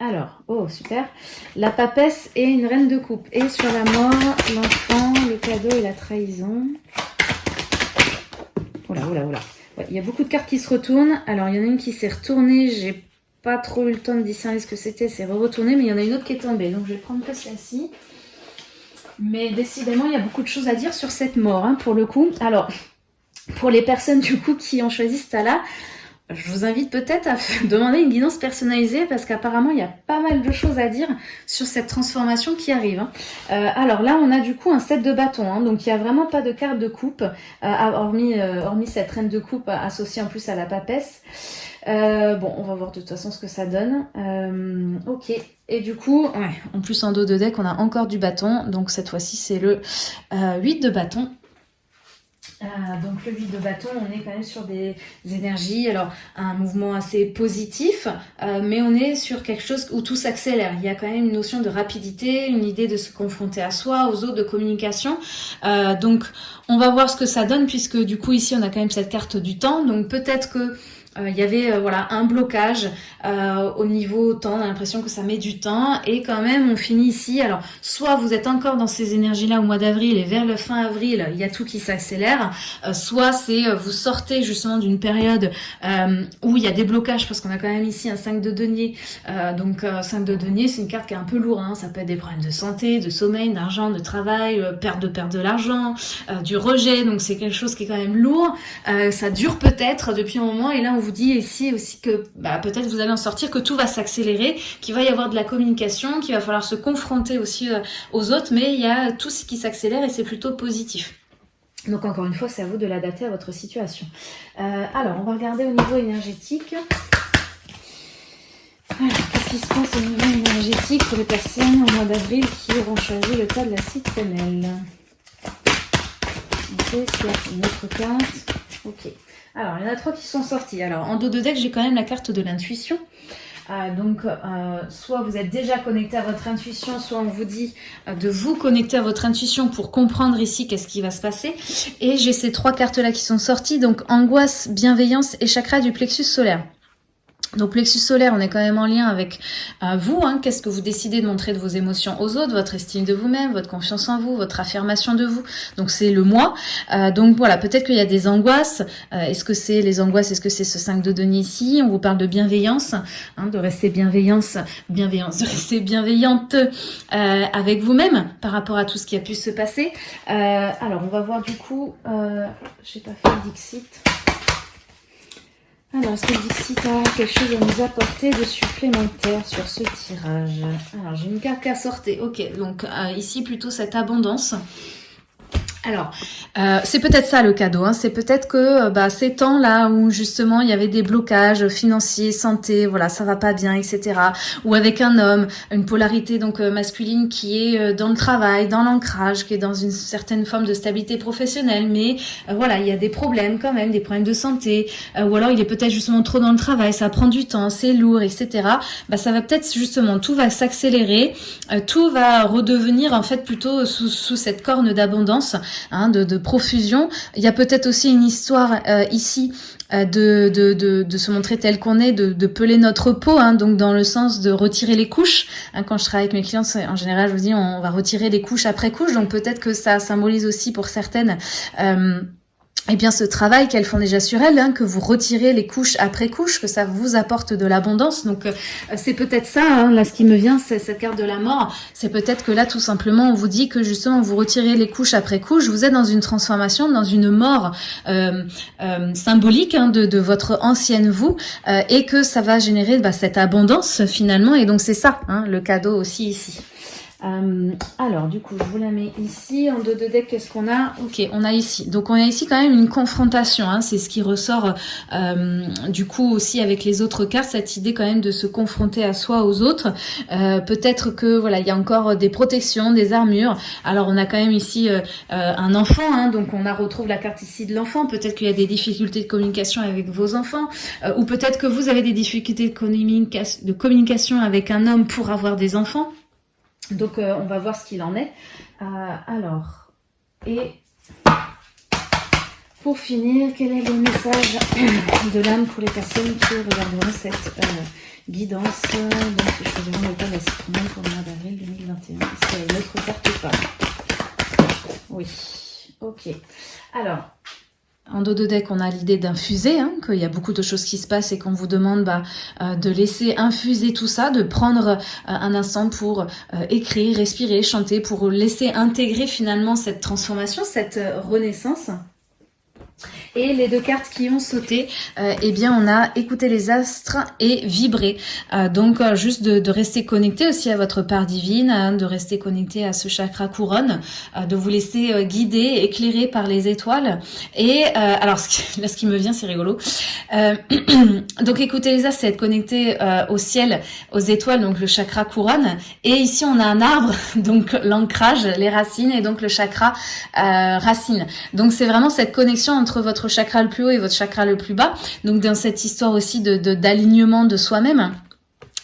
alors, oh super, la papesse et une reine de coupe. Et sur la mort, l'enfant, le cadeau et la trahison. Oula, oula, oula. il y a beaucoup de cartes qui se retournent. Alors, il y en a une qui s'est retournée. J'ai pas trop eu le temps de discerner ce que c'était. C'est re-retourné, mais il y en a une autre qui est tombée. Donc, je vais prendre que celle-ci. Mais décidément, il y a beaucoup de choses à dire sur cette mort, hein, pour le coup. Alors, pour les personnes, du coup, qui ont choisi ce je vous invite peut-être à demander une guidance personnalisée parce qu'apparemment il y a pas mal de choses à dire sur cette transformation qui arrive. Hein. Euh, alors là on a du coup un set de bâtons, hein, donc il n'y a vraiment pas de carte de coupe, euh, hormis, euh, hormis cette reine de coupe associée en plus à la papesse. bon on va voir de toute façon ce que ça donne. ok, et du coup, en plus en dos de deck on a encore du bâton, donc cette fois-ci c'est le 8 de bâton. Euh, donc le vide de bâton, on est quand même sur des énergies, alors un mouvement assez positif, euh, mais on est sur quelque chose où tout s'accélère. Il y a quand même une notion de rapidité, une idée de se confronter à soi, aux autres, de communication. Euh, donc on va voir ce que ça donne, puisque du coup ici on a quand même cette carte du temps, donc peut-être que il y avait voilà un blocage au niveau temps, on a l'impression que ça met du temps et quand même on finit ici. Alors soit vous êtes encore dans ces énergies-là au mois d'avril et vers le fin avril, il y a tout qui s'accélère, soit c'est vous sortez justement d'une période où il y a des blocages parce qu'on a quand même ici un 5 de denier. donc 5 de denier, c'est une carte qui est un peu lourde, hein. ça peut être des problèmes de santé, de sommeil, d'argent, de travail, perte de perte de l'argent, du rejet, donc c'est quelque chose qui est quand même lourd. ça dure peut-être depuis un moment et là on vous dit ici aussi que bah, peut-être vous allez en sortir, que tout va s'accélérer, qu'il va y avoir de la communication, qu'il va falloir se confronter aussi euh, aux autres, mais il y a tout ce qui s'accélère et c'est plutôt positif. Donc encore une fois, c'est à vous de l'adapter à votre situation. Euh, alors, on va regarder au niveau énergétique. Qu'est-ce qui se passe au niveau énergétique pour les personnes au mois d'avril qui auront choisi le tas de la citronnelle Ok, une autre carte. Ok. Alors, il y en a trois qui sont sortis. Alors, en dos de deck, j'ai quand même la carte de l'intuition. Euh, donc, euh, soit vous êtes déjà connecté à votre intuition, soit on vous dit euh, de vous connecter à votre intuition pour comprendre ici qu'est-ce qui va se passer. Et j'ai ces trois cartes-là qui sont sorties, donc angoisse, bienveillance et chakra du plexus solaire. Donc plexus solaire, on est quand même en lien avec euh, vous. Hein. Qu'est-ce que vous décidez de montrer de vos émotions aux autres, votre estime de vous-même, votre confiance en vous, votre affirmation de vous. Donc c'est le moi. Euh, donc voilà, peut-être qu'il y a des angoisses. Euh, est-ce que c'est les angoisses? Est-ce que c'est ce 5 de denier ici? On vous parle de bienveillance, hein, de rester bienveillance, bienveillance, de rester bienveillante avec vous-même par rapport à tout ce qui a pu se passer. alors on va voir du coup. J'ai pas fait le Dixit. Alors, est-ce que Dixit a quelque chose à nous apporter de supplémentaire sur ce tirage? Alors, j'ai une carte qui a sorti. Ok, donc euh, ici, plutôt cette abondance. Alors, euh, c'est peut-être ça le cadeau. Hein. C'est peut-être que euh, bah, ces temps-là où justement il y avait des blocages financiers, santé, voilà, ça va pas bien, etc. Ou avec un homme, une polarité donc euh, masculine qui est dans le travail, dans l'ancrage, qui est dans une certaine forme de stabilité professionnelle, mais voilà, il y a des problèmes quand même, des problèmes de santé, ou alors il est peut-être justement trop dans le travail, ça prend du temps, c'est lourd, etc. Bah, ça va peut-être justement, tout va s'accélérer, tout va redevenir en fait plutôt sous, sous cette corne d'abondance Hein, de, profusion. Il y a peut-être aussi une histoire euh, ici euh, de, de, se montrer tel qu'on est, de, peler notre peau, hein, donc dans le sens de retirer les couches. Hein, quand je travaille avec mes clients, en général, je vous dis, on va retirer les couches après couche, donc peut-être que ça symbolise aussi pour certaines... Euh, eh bien ce travail qu'elles font déjà sur elles, hein, que vous retirez les couches après couches, que ça vous apporte de l'abondance. Donc euh, c'est peut-être ça, hein, là ce qui me vient, c'est cette carte de la mort. C'est peut-être que là tout simplement on vous dit que justement vous retirez les couches après couches, vous êtes dans une transformation, dans une mort euh, euh, symbolique hein, de, de, votre ancienne vous, et que ça va générer bah, cette abondance finalement. Et donc c'est ça, hein, le cadeau aussi ici. Euh, alors, du coup, je vous la mets ici. En dos de deck, qu'est-ce qu'on a Ok, on a ici. Donc, on a ici quand même une confrontation. Hein. C'est ce qui ressort, euh, du coup, aussi avec les autres cartes. Cette idée quand même de se confronter à soi, aux autres. Euh, peut-être que, voilà, il y a encore des protections, des armures. Alors, on a quand même ici un enfant. Hein. donc, on a retrouve la carte ici de l'enfant. Peut-être qu'il y a des difficultés de communication avec vos enfants. ou peut-être que vous avez des difficultés de communication avec un homme pour avoir des enfants. Donc, euh, on va voir ce qu'il en est. Euh, alors, et pour finir, quel est le message de l'âme pour les personnes qui regarderont cette euh, guidance? Donc, je choisiront le de la pour le mois d'avril 2021. Est-ce qu'il y a une autre carte ou pas? Oui. Ok. Alors, en dos de deck, on a l'idée d'infuser, hein, qu'il y a beaucoup de choses qui se passent et qu'on vous demande bah, euh, de laisser infuser tout ça, de prendre euh, un instant pour euh, écrire, respirer, chanter, pour laisser intégrer finalement cette transformation, cette renaissance. Et les deux cartes qui ont sauté, euh, eh bien on a écouté les astres et vibré. Euh, donc euh, juste de, rester connecté aussi à votre part divine, hein, de rester connecté à ce chakra couronne, de vous laisser guider, éclairer par les étoiles. Et alors ce qui, là ce qui me vient c'est rigolo. donc écouter les astres, c'est être connecté au ciel, aux étoiles, donc le chakra couronne. Et ici on a un arbre, donc l'ancrage, les racines et donc le chakra racine. Donc c'est vraiment cette connexion entre votre chakra le plus haut et votre chakra le plus bas. Donc dans cette histoire aussi de d'alignement de, soi-même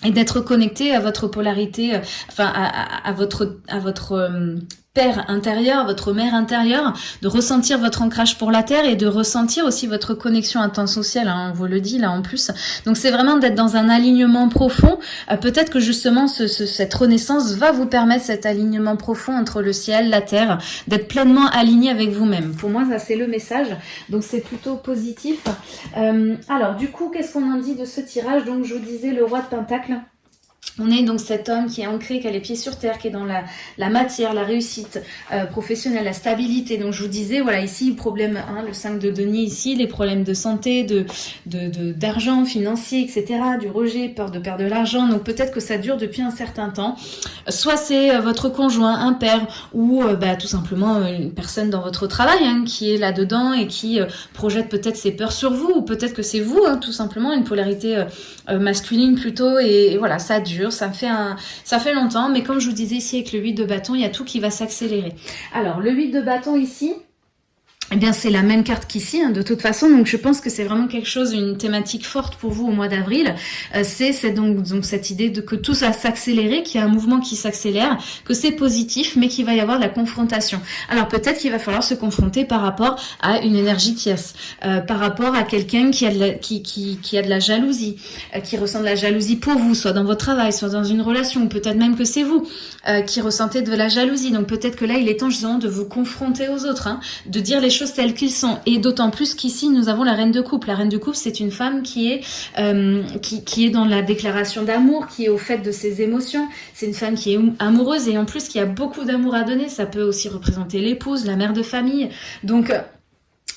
et d'être connecté à votre polarité, euh, enfin à, votre à votre euh, père intérieur, votre mère intérieure, de ressentir votre ancrage pour la terre et de ressentir aussi votre connexion intentionnelle, hein, on vous le dit là en plus. Donc c'est vraiment d'être dans un alignement profond. Euh, peut-être que justement ce, cette renaissance va vous permettre cet alignement profond entre le ciel, la terre, d'être pleinement aligné avec vous-même. Pour moi ça c'est le message, donc c'est plutôt positif. Euh, alors du coup qu'est-ce qu'on en dit de ce tirage? Donc je vous disais le roi de Pentacle. On est donc cet homme qui est ancré, qui a les pieds sur terre, qui est dans la, matière, la réussite euh, professionnelle, la stabilité. Donc je vous disais, voilà, ici, problème, hein, le 5 de denier ici, les problèmes de santé, d'argent, financier, etc., du rejet, peur de perdre de l'argent. Donc peut-être que ça dure depuis un certain temps. Soit c'est euh, votre conjoint, un père, ou euh, bah, tout simplement une personne dans votre travail hein, qui est là-dedans et qui projette peut-être ses peurs sur vous, ou peut-être que c'est vous, hein, tout simplement, une polarité masculine plutôt, et voilà, ça dure ça fait, un, ça fait longtemps, mais comme je vous disais ici avec le 8 de bâton, il y a tout qui va s'accélérer. Alors, le 8 de bâton ici, eh bien, c'est la même carte qu'ici, de toute façon. Donc, je pense que c'est vraiment quelque chose, une thématique forte pour vous au mois d'avril. Euh, c'est donc, cette idée de que tout va s'accélérer, qu'il y a un mouvement qui s'accélère, que c'est positif, mais qu'il va y avoir de la confrontation. Alors, peut-être qu'il va falloir se confronter par rapport à une énergie tierce, euh, par rapport à quelqu'un qui, a de la, qui, qui a de la jalousie, euh, qui ressent de la jalousie pour vous, soit dans votre travail, soit dans une relation, peut-être même que c'est vous qui ressentez de la jalousie. Donc, peut-être que là, il est temps justement de vous confronter aux autres, hein, de dire les choses telles qu'ils sont. Et d'autant plus qu'ici, nous avons la reine de couple. La reine de couple, c'est une femme qui est, euh, qui, qui, est dans la déclaration d'amour, qui est au fait de ses émotions. C'est une femme qui est amoureuse et en plus qui a beaucoup d'amour à donner. Ça peut aussi représenter l'épouse, la mère de famille. Donc,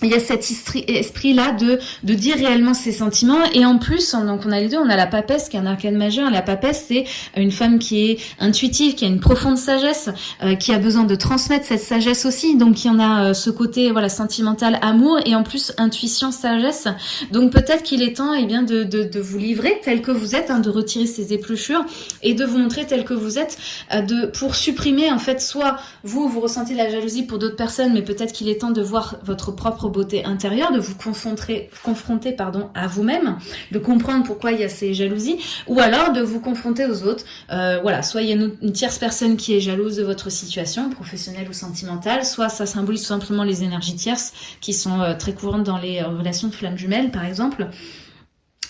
il y a cet esprit-là de, de dire réellement ses sentiments. Et en plus, donc on a les deux, on a la papesse qui est un arcane majeur. La papesse, c'est une femme qui est intuitive, qui a une profonde sagesse, euh, qui a besoin de transmettre cette sagesse aussi. Donc il y en a euh, ce côté voilà sentimental, amour, et en plus intuition, sagesse. Donc peut-être qu'il est temps eh bien, de, de, de, vous livrer tel que vous êtes, hein, de retirer ces épluchures et de vous montrer tel que vous êtes, euh, de pour supprimer en fait, soit vous, vous ressentez la jalousie pour d'autres personnes, mais peut-être qu'il est temps de voir votre propre beauté intérieure, de vous confronter, confronter pardon, à vous-même, de comprendre pourquoi il y a ces jalousies, ou alors de vous confronter aux autres. Euh, voilà, soit il y a une, tierce personne qui est jalouse de votre situation, professionnelle ou sentimentale, soit ça symbolise tout simplement les énergies tierces qui sont euh, très courantes dans les euh, relations de flammes jumelles, par exemple.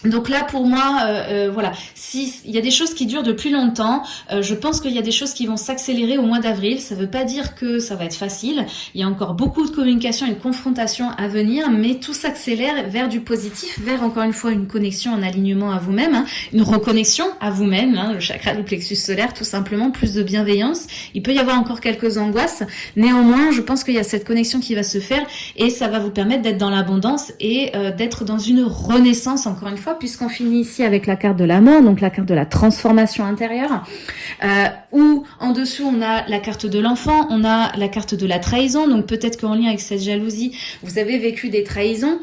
Donc là, pour moi, euh, euh, voilà, si il y a des choses qui durent depuis longtemps, euh, je pense qu'il y a des choses qui vont s'accélérer au mois d'avril. Ça ne veut pas dire que ça va être facile. Il y a encore beaucoup de communication et de confrontation à venir, mais tout s'accélère vers du positif, vers encore une fois une connexion, un alignement à vous-même, hein, une reconnexion à vous-même, hein, le chakra du plexus solaire, tout simplement, plus de bienveillance. Il peut y avoir encore quelques angoisses. Néanmoins, je pense qu'il y a cette connexion qui va se faire et ça va vous permettre d'être dans l'abondance et d'être dans une renaissance, encore une fois puisqu'on finit ici avec la carte de la mort, donc la carte de la transformation intérieure, euh, où en dessous on a la carte de l'enfant, on a la carte de la trahison, donc peut-être qu'en lien avec cette jalousie, vous avez vécu des trahisons,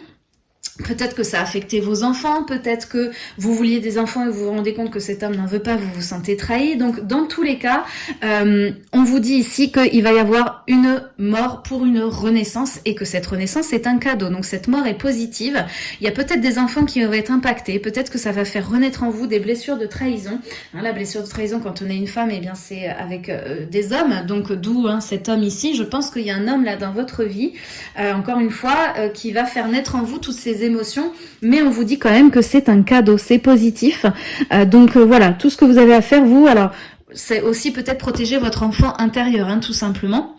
Peut-être que ça a affecté vos enfants, peut-être que vous vouliez des enfants et vous vous rendez compte que cet homme n'en veut pas, vous vous sentez trahi. Donc dans tous les cas, euh, on vous dit ici qu'il va y avoir une mort pour une renaissance et que cette renaissance est un cadeau. Donc cette mort est positive. Il y a peut-être des enfants qui vont être impactés, peut-être que ça va faire renaître en vous des blessures de trahison. Hein, la blessure de trahison quand on est une femme, eh bien c'est avec euh, des hommes, donc d'où hein, cet homme ici. Je pense qu'il y a un homme là dans votre vie, euh, encore une fois, qui va faire naître en vous toutes ces émotions, mais on vous dit quand même que c'est un cadeau, c'est positif. Euh, donc euh, voilà, tout ce que vous avez à faire, vous, alors c'est aussi peut-être protéger votre enfant intérieur, hein, tout simplement.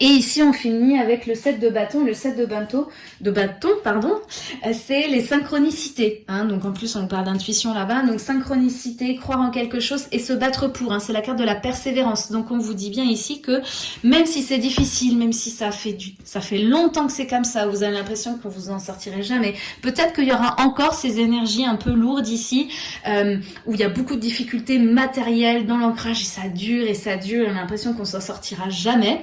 Et ici, on finit avec le 7 de bâton. Le 7 de bâton, de bâton pardon, euh, c'est les synchronicités. Hein. Donc en plus, on parle d'intuition là-bas. Donc synchronicité, croire en quelque chose et se battre pour. Hein. C'est la carte de la persévérance. Donc on vous dit bien ici que même si c'est difficile, même si ça fait du, ça fait longtemps que c'est comme ça, vous avez l'impression que vous en sortirez jamais. Peut-être qu'il y aura encore ces énergies un peu lourdes ici, euh, où il y a beaucoup de difficultés matérielles dans l'ancrage et ça dure et ça dure. On a l'impression qu'on s'en sortira jamais.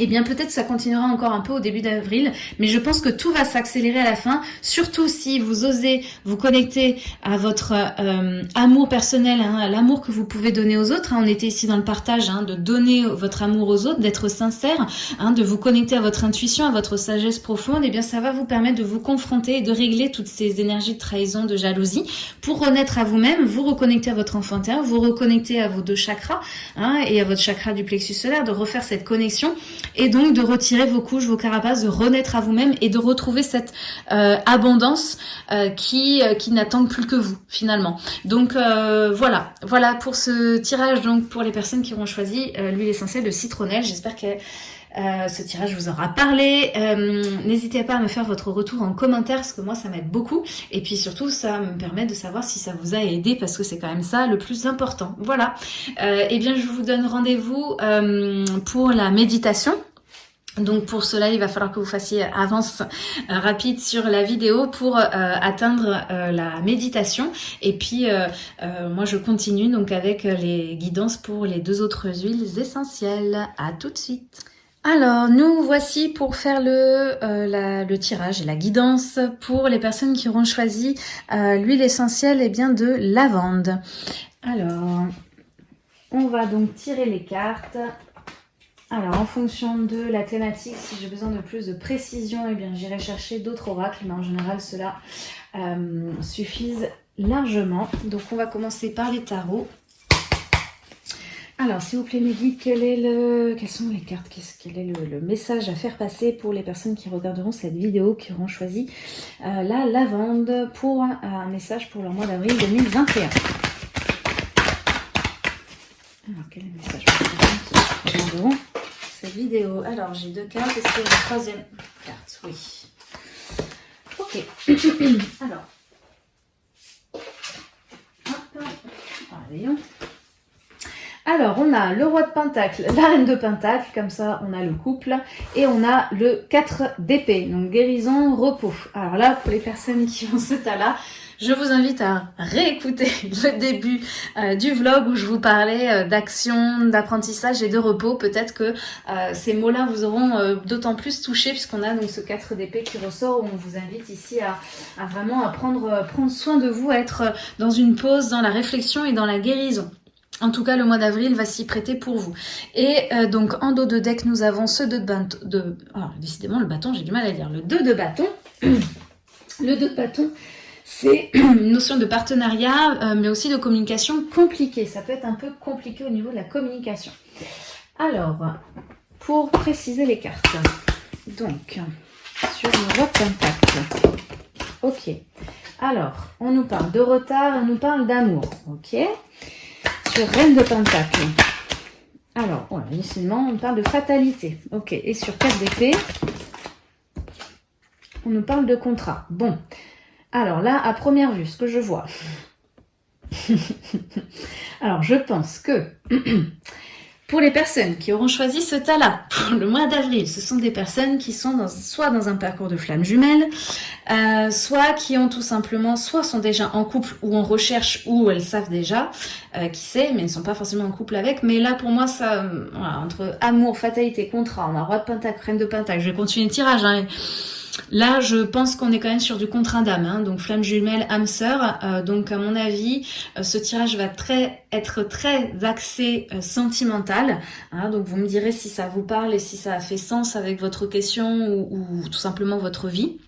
eh bien peut-être ça continuera encore un peu au début d'avril, mais je pense que tout va s'accélérer à la fin, surtout si vous osez vous connecter à votre euh, amour personnel, hein, à l'amour que vous pouvez donner aux autres. Hein. On était ici dans le partage, hein, de donner votre amour aux autres, d'être sincère, de vous connecter à votre intuition, à votre sagesse profonde, eh bien ça va vous permettre de vous confronter et de régler toutes ces énergies de trahison, de jalousie, pour renaître à vous-même, vous reconnecter à votre enfant intérieur, vous reconnecter à vos deux chakras, et à votre chakra du plexus solaire, de refaire cette connexion et donc de retirer vos couches, vos carapaces, de renaître à vous-même et de retrouver cette euh, abondance euh, qui, euh, qui n'attend plus que vous finalement. Donc voilà, voilà pour ce tirage donc pour les personnes qui auront choisi l'huile essentielle de citronnelle. J'espère que ce tirage vous aura parlé. N'hésitez pas à me faire votre retour en commentaire parce que moi ça m'aide beaucoup. Et puis surtout ça me permet de savoir si ça vous a aidé parce que c'est quand même ça le plus important. Voilà. et eh bien je vous donne rendez-vous pour la méditation. Donc pour cela, il va falloir que vous fassiez avance euh, rapide sur la vidéo pour euh, atteindre euh, la méditation. Et puis moi je continue donc avec les guidances pour les deux autres huiles essentielles. À tout de suite. Alors, nous voici pour faire le, le tirage et la guidance pour les personnes qui auront choisi l'huile essentielle et eh bien de lavande. Alors, on va donc tirer les cartes. Alors, en fonction de la thématique, si j'ai besoin de plus de précision, eh j'irai chercher d'autres oracles, mais en général, cela euh, largement. Donc, on va commencer par les tarots. Alors, s'il vous plaît, mes guides, quel est le... quelles sont les cartes Quel est le, message à faire passer pour les personnes qui regarderont cette vidéo, qui auront choisi euh, la lavande pour un, message pour le mois d'avril 2021 Alors, quel est le message pour les cette vidéo? Alors, j'ai deux cartes. Est-ce qu'il y a une troisième carte? Oui. Ok. Alors. Hop. Alors, on a le roi de pentacle, la reine de pentacle, comme ça on a le couple, et on a le 4 d'épée, donc guérison, repos. Alors là, pour les personnes qui ont ce tas-là, je vous invite à réécouter le début euh, du vlog où je vous parlais euh, d'action, d'apprentissage et de repos. Peut-être que euh, ces mots-là vous auront d'autant plus touché puisqu'on a donc ce 4 d'épée qui ressort où on vous invite ici à, vraiment prendre, prendre soin de vous, à être dans une pause, dans la réflexion et dans la guérison. En tout cas, le mois d'avril va s'y prêter pour vous. Et donc, en dos de deck, nous avons ce 2 de bâton. Décidément, le bâton, j'ai du mal à dire. Le 2 de bâton. le 2 de bâton c'est une notion de partenariat, euh, mais aussi de communication compliquée. Ça peut être un peu compliqué au niveau de la communication. Alors, pour préciser les cartes, donc, sur le pentacle. Ok. Alors, on nous parle de retard, on nous parle d'amour. Ok. Reine de pentacle. Alors, voilà, initialement, on parle de fatalité. Ok. Et sur 4 d'épée, on nous parle de contrat. Bon. Alors là, à première vue, ce que je vois. Alors, je pense que pour les personnes qui auront choisi ce tas-là pour le mois d'avril, ce sont des personnes qui sont soit dans un parcours de flamme jumelle, euh, soit qui ont tout simplement, soit sont déjà en couple ou en recherche ou elles savent déjà, euh, qui sait, mais ne sont pas forcément en couple avec. Mais là, pour moi, ça, entre amour, fatalité, contrat, on a roi de pentacle, reine de pentacle, je vais continuer le tirage, hein, Là, je pense qu'on est quand même sur du contrat d'âme, hein, donc flamme jumelle, âme sœur. Euh, donc, à mon avis, euh, ce tirage va très, être très axé euh, sentimental. Hein. donc, vous me direz si ça vous parle et si ça a fait sens avec votre question ou tout simplement votre vie.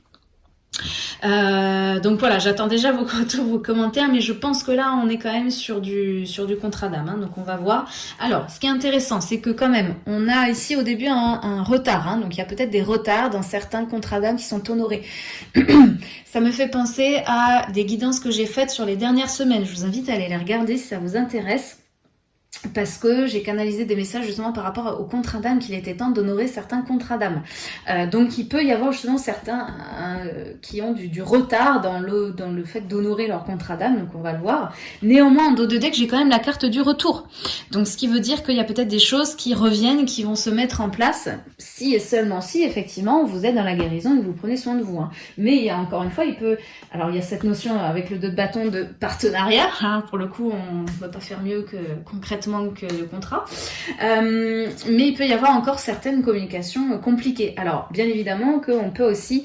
Euh, donc voilà, j'attends déjà vos vos commentaires, mais je pense que là, on est quand même sur du, sur du contrat d'âme, hein, donc on va voir. Alors, ce qui est intéressant, c'est que quand même, on a ici au début un, retard, hein, donc il y a peut-être des retards dans certains contrats d'âme qui sont honorés. ça me fait penser à des guidances que j'ai faites sur les dernières semaines. Je vous invite à aller les regarder si ça vous intéresse parce que j'ai canalisé des messages justement par rapport au contrat d'âme qu'il était temps d'honorer certains contrats d'âme. Euh, donc il peut y avoir justement certains euh, qui ont du, retard dans le, dans le fait d'honorer leur contrat d'âme, donc on va le voir. Néanmoins, en dos de deck, j'ai quand même la carte du retour. Donc ce qui veut dire qu'il y a peut-être des choses qui reviennent, qui vont se mettre en place, si et seulement si effectivement vous êtes dans la guérison et que vous prenez soin de vous. Hein. Mais il y a encore une fois, il peut... Alors il y a cette notion avec le deux de bâton de partenariat, hein. pour le coup on ne peut pas faire mieux que concrètement manque de contrat. Euh, mais il peut y avoir encore certaines communications compliquées. Alors, bien évidemment qu'on peut aussi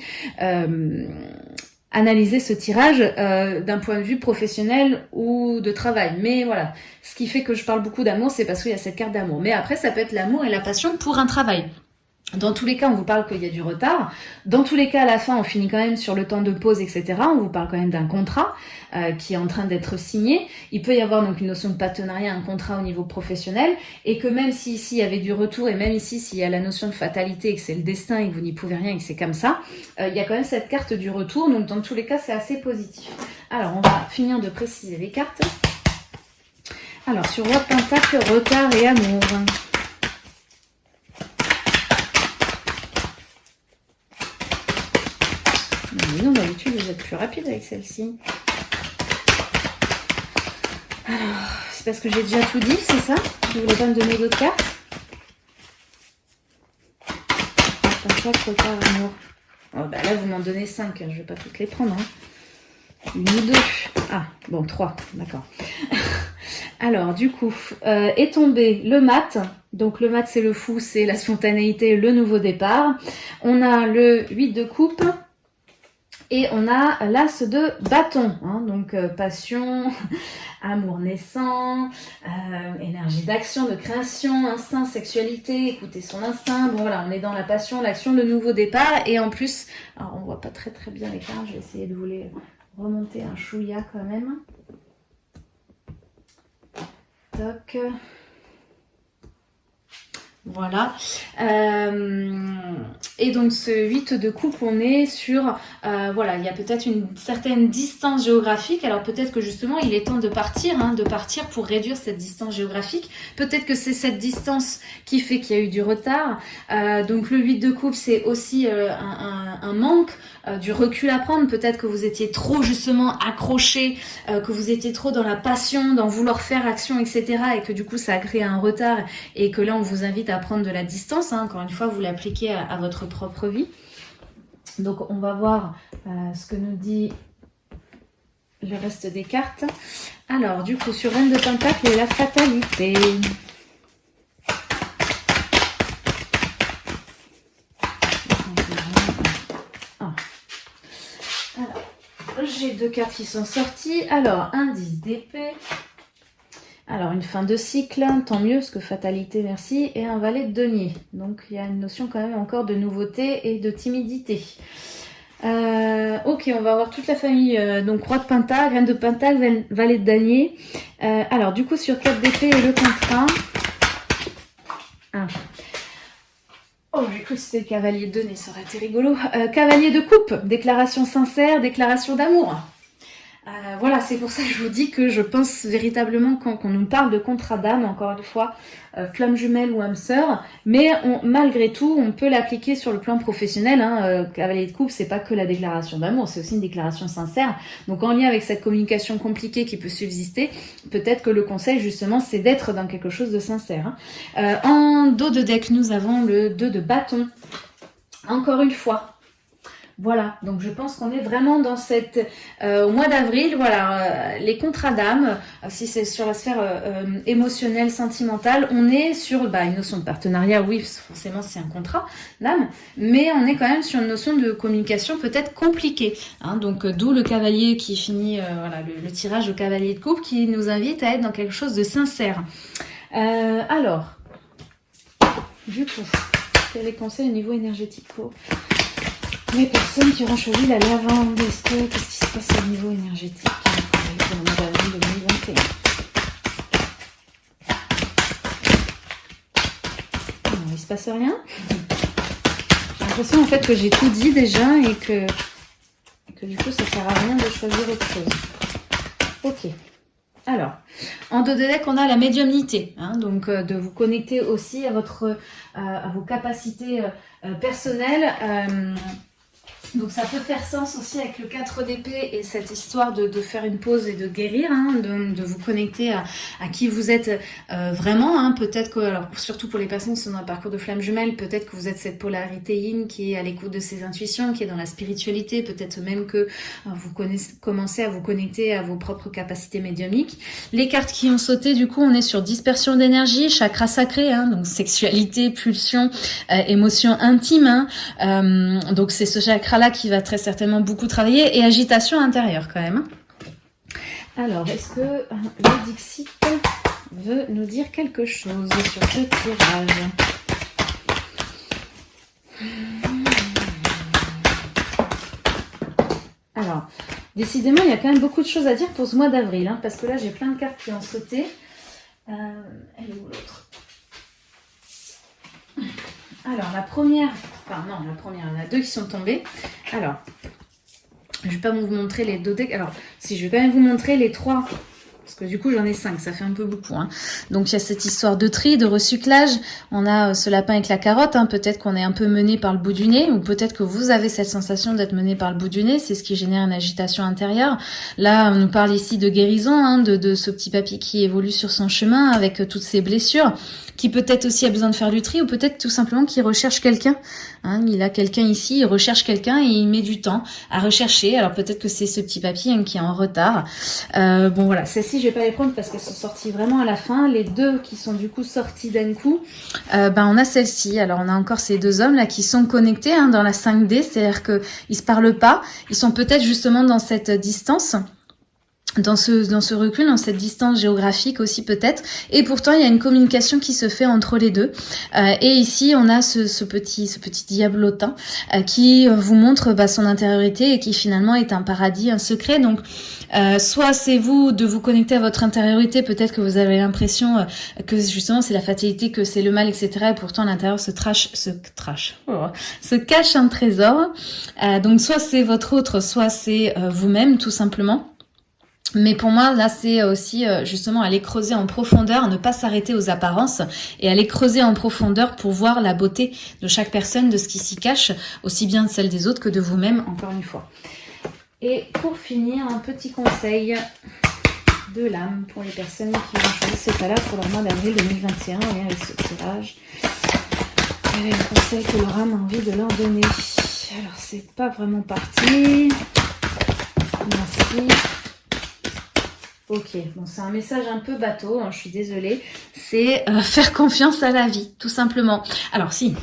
analyser ce tirage d'un point de vue professionnel ou de travail. Mais voilà, ce qui fait que je parle beaucoup d'amour, c'est parce qu'il y a cette carte d'amour. Mais après, ça peut être l'amour et la passion pour un travail. Dans tous les cas, on vous parle qu'il y a du retard. Dans tous les cas, à la fin, on finit quand même sur le temps de pause, etc. On vous parle quand même d'un contrat euh, qui est en train d'être signé. Il peut y avoir donc une notion de partenariat, un contrat au niveau professionnel, et que même si ici il y avait du retour, et même ici s'il y a la notion de fatalité et que c'est le destin et que vous n'y pouvez rien et que c'est comme ça, euh, il y a quand même cette carte du retour. Donc dans tous les cas, c'est assez positif. Alors, on va finir de préciser les cartes. Alors, sur Roi Pentacle, retard et amour. Non, d'habitude, vous êtes plus rapide avec celle-ci. Alors, c'est parce que j'ai déjà tout dit, c'est ça? Vous voulez pas me donner d'autres cartes? Retard, amour. Oh, bah là, vous m'en donnez 5, hein, je vais pas toutes les prendre. Hein. Une ou deux. Ah, bon, trois, d'accord. Alors, du coup, euh, est tombé le mat. Donc, le mat, c'est le fou, c'est la spontanéité, le nouveau départ. On a le 8 de coupe, et on a l'as de bâton, hein, donc euh, passion, amour naissant, euh, énergie d'action, de création, instinct, sexualité, écouter son instinct. Bon voilà, on est dans la passion, l'action, le nouveau départ. Et en plus, alors on voit pas très très bien les cartes, je vais essayer de vous les remonter un chouïa quand même. Toc. Voilà. Euh, et donc ce 8 de coupe, on est sur, euh, voilà, il y a peut-être une certaine distance géographique. Alors peut-être que justement, il est temps de partir, hein, de partir pour réduire cette distance géographique. Peut-être que c'est cette distance qui fait qu'il y a eu du retard. Euh, donc le 8 de coupe, c'est aussi un, un, manque, du recul à prendre. Peut-être que vous étiez trop justement accroché, que vous étiez trop dans la passion, dans vouloir faire action, etc. Et que du coup, ça a créé un retard et que là, on vous invite à prendre de la distance. Hein. Encore une fois, vous l'appliquez à, votre propre vie. Donc, on va voir euh, ce que nous dit le reste des cartes. Alors, du coup, sur Reine de Pentacle et la fatalité. Ah. j'ai deux cartes qui sont sorties. Alors, indice d'épée alors, une fin de cycle, tant mieux, parce que fatalité, merci, et un valet de denier. Donc, il y a une notion quand même encore de nouveauté et de timidité. Euh, ok, on va avoir toute la famille, euh, donc roi de pentacle, reine de pentacle, valet de denier. Euh, alors, du coup, sur 4 d'épée et le contrat... Ah. Oh, j'ai cru que c'était cavalier de denier, ça aurait été rigolo. cavalier de coupe, déclaration sincère, déclaration d'amour. Euh, voilà, c'est pour ça que je vous dis que je pense véritablement quand, on nous parle de contrat d'âme, encore une fois, euh, flamme jumelle ou âme sœur, mais malgré tout, on peut l'appliquer sur le plan professionnel. Hein, euh, cavalier de coupe, c'est pas que la déclaration d'amour, c'est aussi une déclaration sincère. Donc en lien avec cette communication compliquée qui peut subsister, peut-être que le conseil justement, c'est d'être dans quelque chose de sincère. Hein. en dos de deck, nous avons le 2 de bâton. Encore une fois, voilà, donc je pense qu'on est vraiment dans cette... Euh, au mois d'avril, voilà, euh, les contrats d'âme, euh, si c'est sur la sphère émotionnelle, sentimentale, on est sur bah, une notion de partenariat, oui, forcément c'est un contrat d'âme, mais on est quand même sur une notion de communication peut-être compliquée. Hein, donc d'où le cavalier qui finit, voilà, le, tirage au cavalier de coupe qui nous invite à être dans quelque chose de sincère. alors, du coup, quels les conseils au niveau énergétique les personnes qui auront choisi la lavande, est-ce que qu'est-ce qui se passe au niveau énergétique pour le mois d'avril 2021 non, Il se passe rien J'ai l'impression en fait que j'ai tout dit déjà et que, que du coup ça sert à rien de choisir autre chose. Ok. Alors, en dos de deck, on a la médiumnité, hein, donc euh, de vous connecter aussi à, votre, euh, à vos capacités euh, personnelles Donc ça peut faire sens aussi avec le 4 d'épée et cette histoire de, faire une pause et de guérir, hein, de, vous connecter à, qui vous êtes euh, vraiment. Hein. Peut-être que, alors surtout pour les personnes qui sont dans un parcours de flamme jumelle, peut-être que vous êtes cette polarité yin qui est à l'écoute de ses intuitions, qui est dans la spiritualité, peut-être même que euh, vous commencez à vous connecter à vos propres capacités médiumiques. Les cartes qui ont sauté, du coup, on est sur dispersion d'énergie, chakra sacré, hein, donc sexualité, pulsion, euh, émotion intime. donc c'est ce chakra-là qui va très certainement beaucoup travailler et agitation intérieure quand même. Alors, est-ce que euh, le Dixit veut nous dire quelque chose sur ce tirage? Alors, décidément, il y a quand même beaucoup de choses à dire pour ce mois d'avril, hein, parce que là, j'ai plein de cartes qui ont sauté. Euh, elle est où l'autre? Alors, la première, enfin non, la première, il y en a deux qui sont tombées. Alors, je ne vais pas vous montrer les deux decks. Alors, si je vais quand même vous montrer les trois parce que du coup j'en ai cinq, ça fait un peu beaucoup. Hein. Donc il y a cette histoire de tri, de recyclage. On a euh, ce lapin avec la carotte. Hein. Peut-être qu'on est un peu mené par le bout du nez, ou peut-être que vous avez cette sensation d'être mené par le bout du nez. C'est ce qui génère une agitation intérieure. Là, on nous parle ici de guérison, hein, de, ce petit papy qui évolue sur son chemin avec euh, toutes ses blessures qui peut-être aussi a besoin de faire du tri, ou peut-être tout simplement qu'il recherche quelqu'un. Hein, il a quelqu'un ici, il recherche quelqu'un et il met du temps à rechercher. Alors peut-être que c'est ce petit papier hein, qui est en retard. Euh, bon voilà, celles-ci je vais pas les prendre parce qu'elles sont sorties vraiment à la fin. Les deux qui sont du coup sorties d'un coup, euh, ben on a celle-ci. Alors on a encore ces deux hommes là qui sont connectés hein, dans la 5D, c'est-à-dire qu'ils se parlent pas. Ils sont peut-être justement dans cette distance dans ce, dans ce recul, dans cette distance géographique aussi peut-être. Et pourtant, il y a une communication qui se fait entre les deux. Euh, et ici, on a ce, ce, petit, ce petit diablotin euh, qui vous montre bah, son intériorité et qui finalement est un paradis, un secret. Donc, euh, soit c'est vous de vous connecter à votre intériorité, peut-être que vous avez l'impression que justement c'est la fatalité, que c'est le mal, etc. Et pourtant, à l'intérieur se trash, se trash, oh, se cache un trésor. donc, soit c'est votre autre, soit c'est vous-même, tout simplement. Mais pour moi, là, c'est aussi euh, justement aller creuser en profondeur, ne pas s'arrêter aux apparences et aller creuser en profondeur pour voir la beauté de chaque personne, de ce qui s'y cache, aussi bien de celle des autres que de vous-même, encore une fois. Et pour finir, un petit conseil de l'âme pour les personnes qui ont choisi cet là pour leur mois d'avril 2021 et avec ce tirage. Quel est conseil que leur âme a envie de leur donner Alors, c'est pas vraiment parti. Merci. Ok, bon c'est un message un peu bateau, hein, je suis désolée. C'est euh, faire confiance à la vie, tout simplement. Alors si,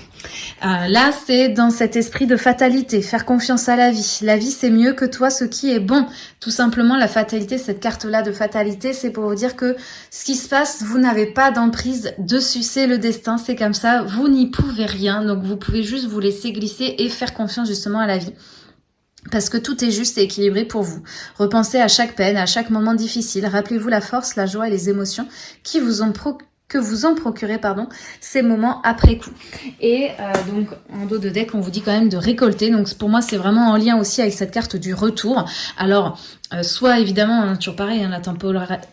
euh, là c'est dans cet esprit de fatalité, faire confiance à la vie. La vie c'est mieux que toi, ce qui est bon. Tout simplement la fatalité, cette carte-là de fatalité, c'est pour vous dire que ce qui se passe, vous n'avez pas d'emprise dessus, c'est le destin, c'est comme ça, vous n'y pouvez rien. Donc vous pouvez juste vous laisser glisser et faire confiance justement à la vie parce que tout est juste et équilibré pour vous. Repensez à chaque peine, à chaque moment difficile. Rappelez-vous la force, la joie et les émotions qui vous ont procuré que vous en procurez pardon, ces moments après coup. Et euh, donc en dos de deck, on vous dit quand même de récolter. Donc pour moi, c'est vraiment en lien aussi avec cette carte du retour. Alors, euh, soit évidemment, hein, toujours pareil, hein, la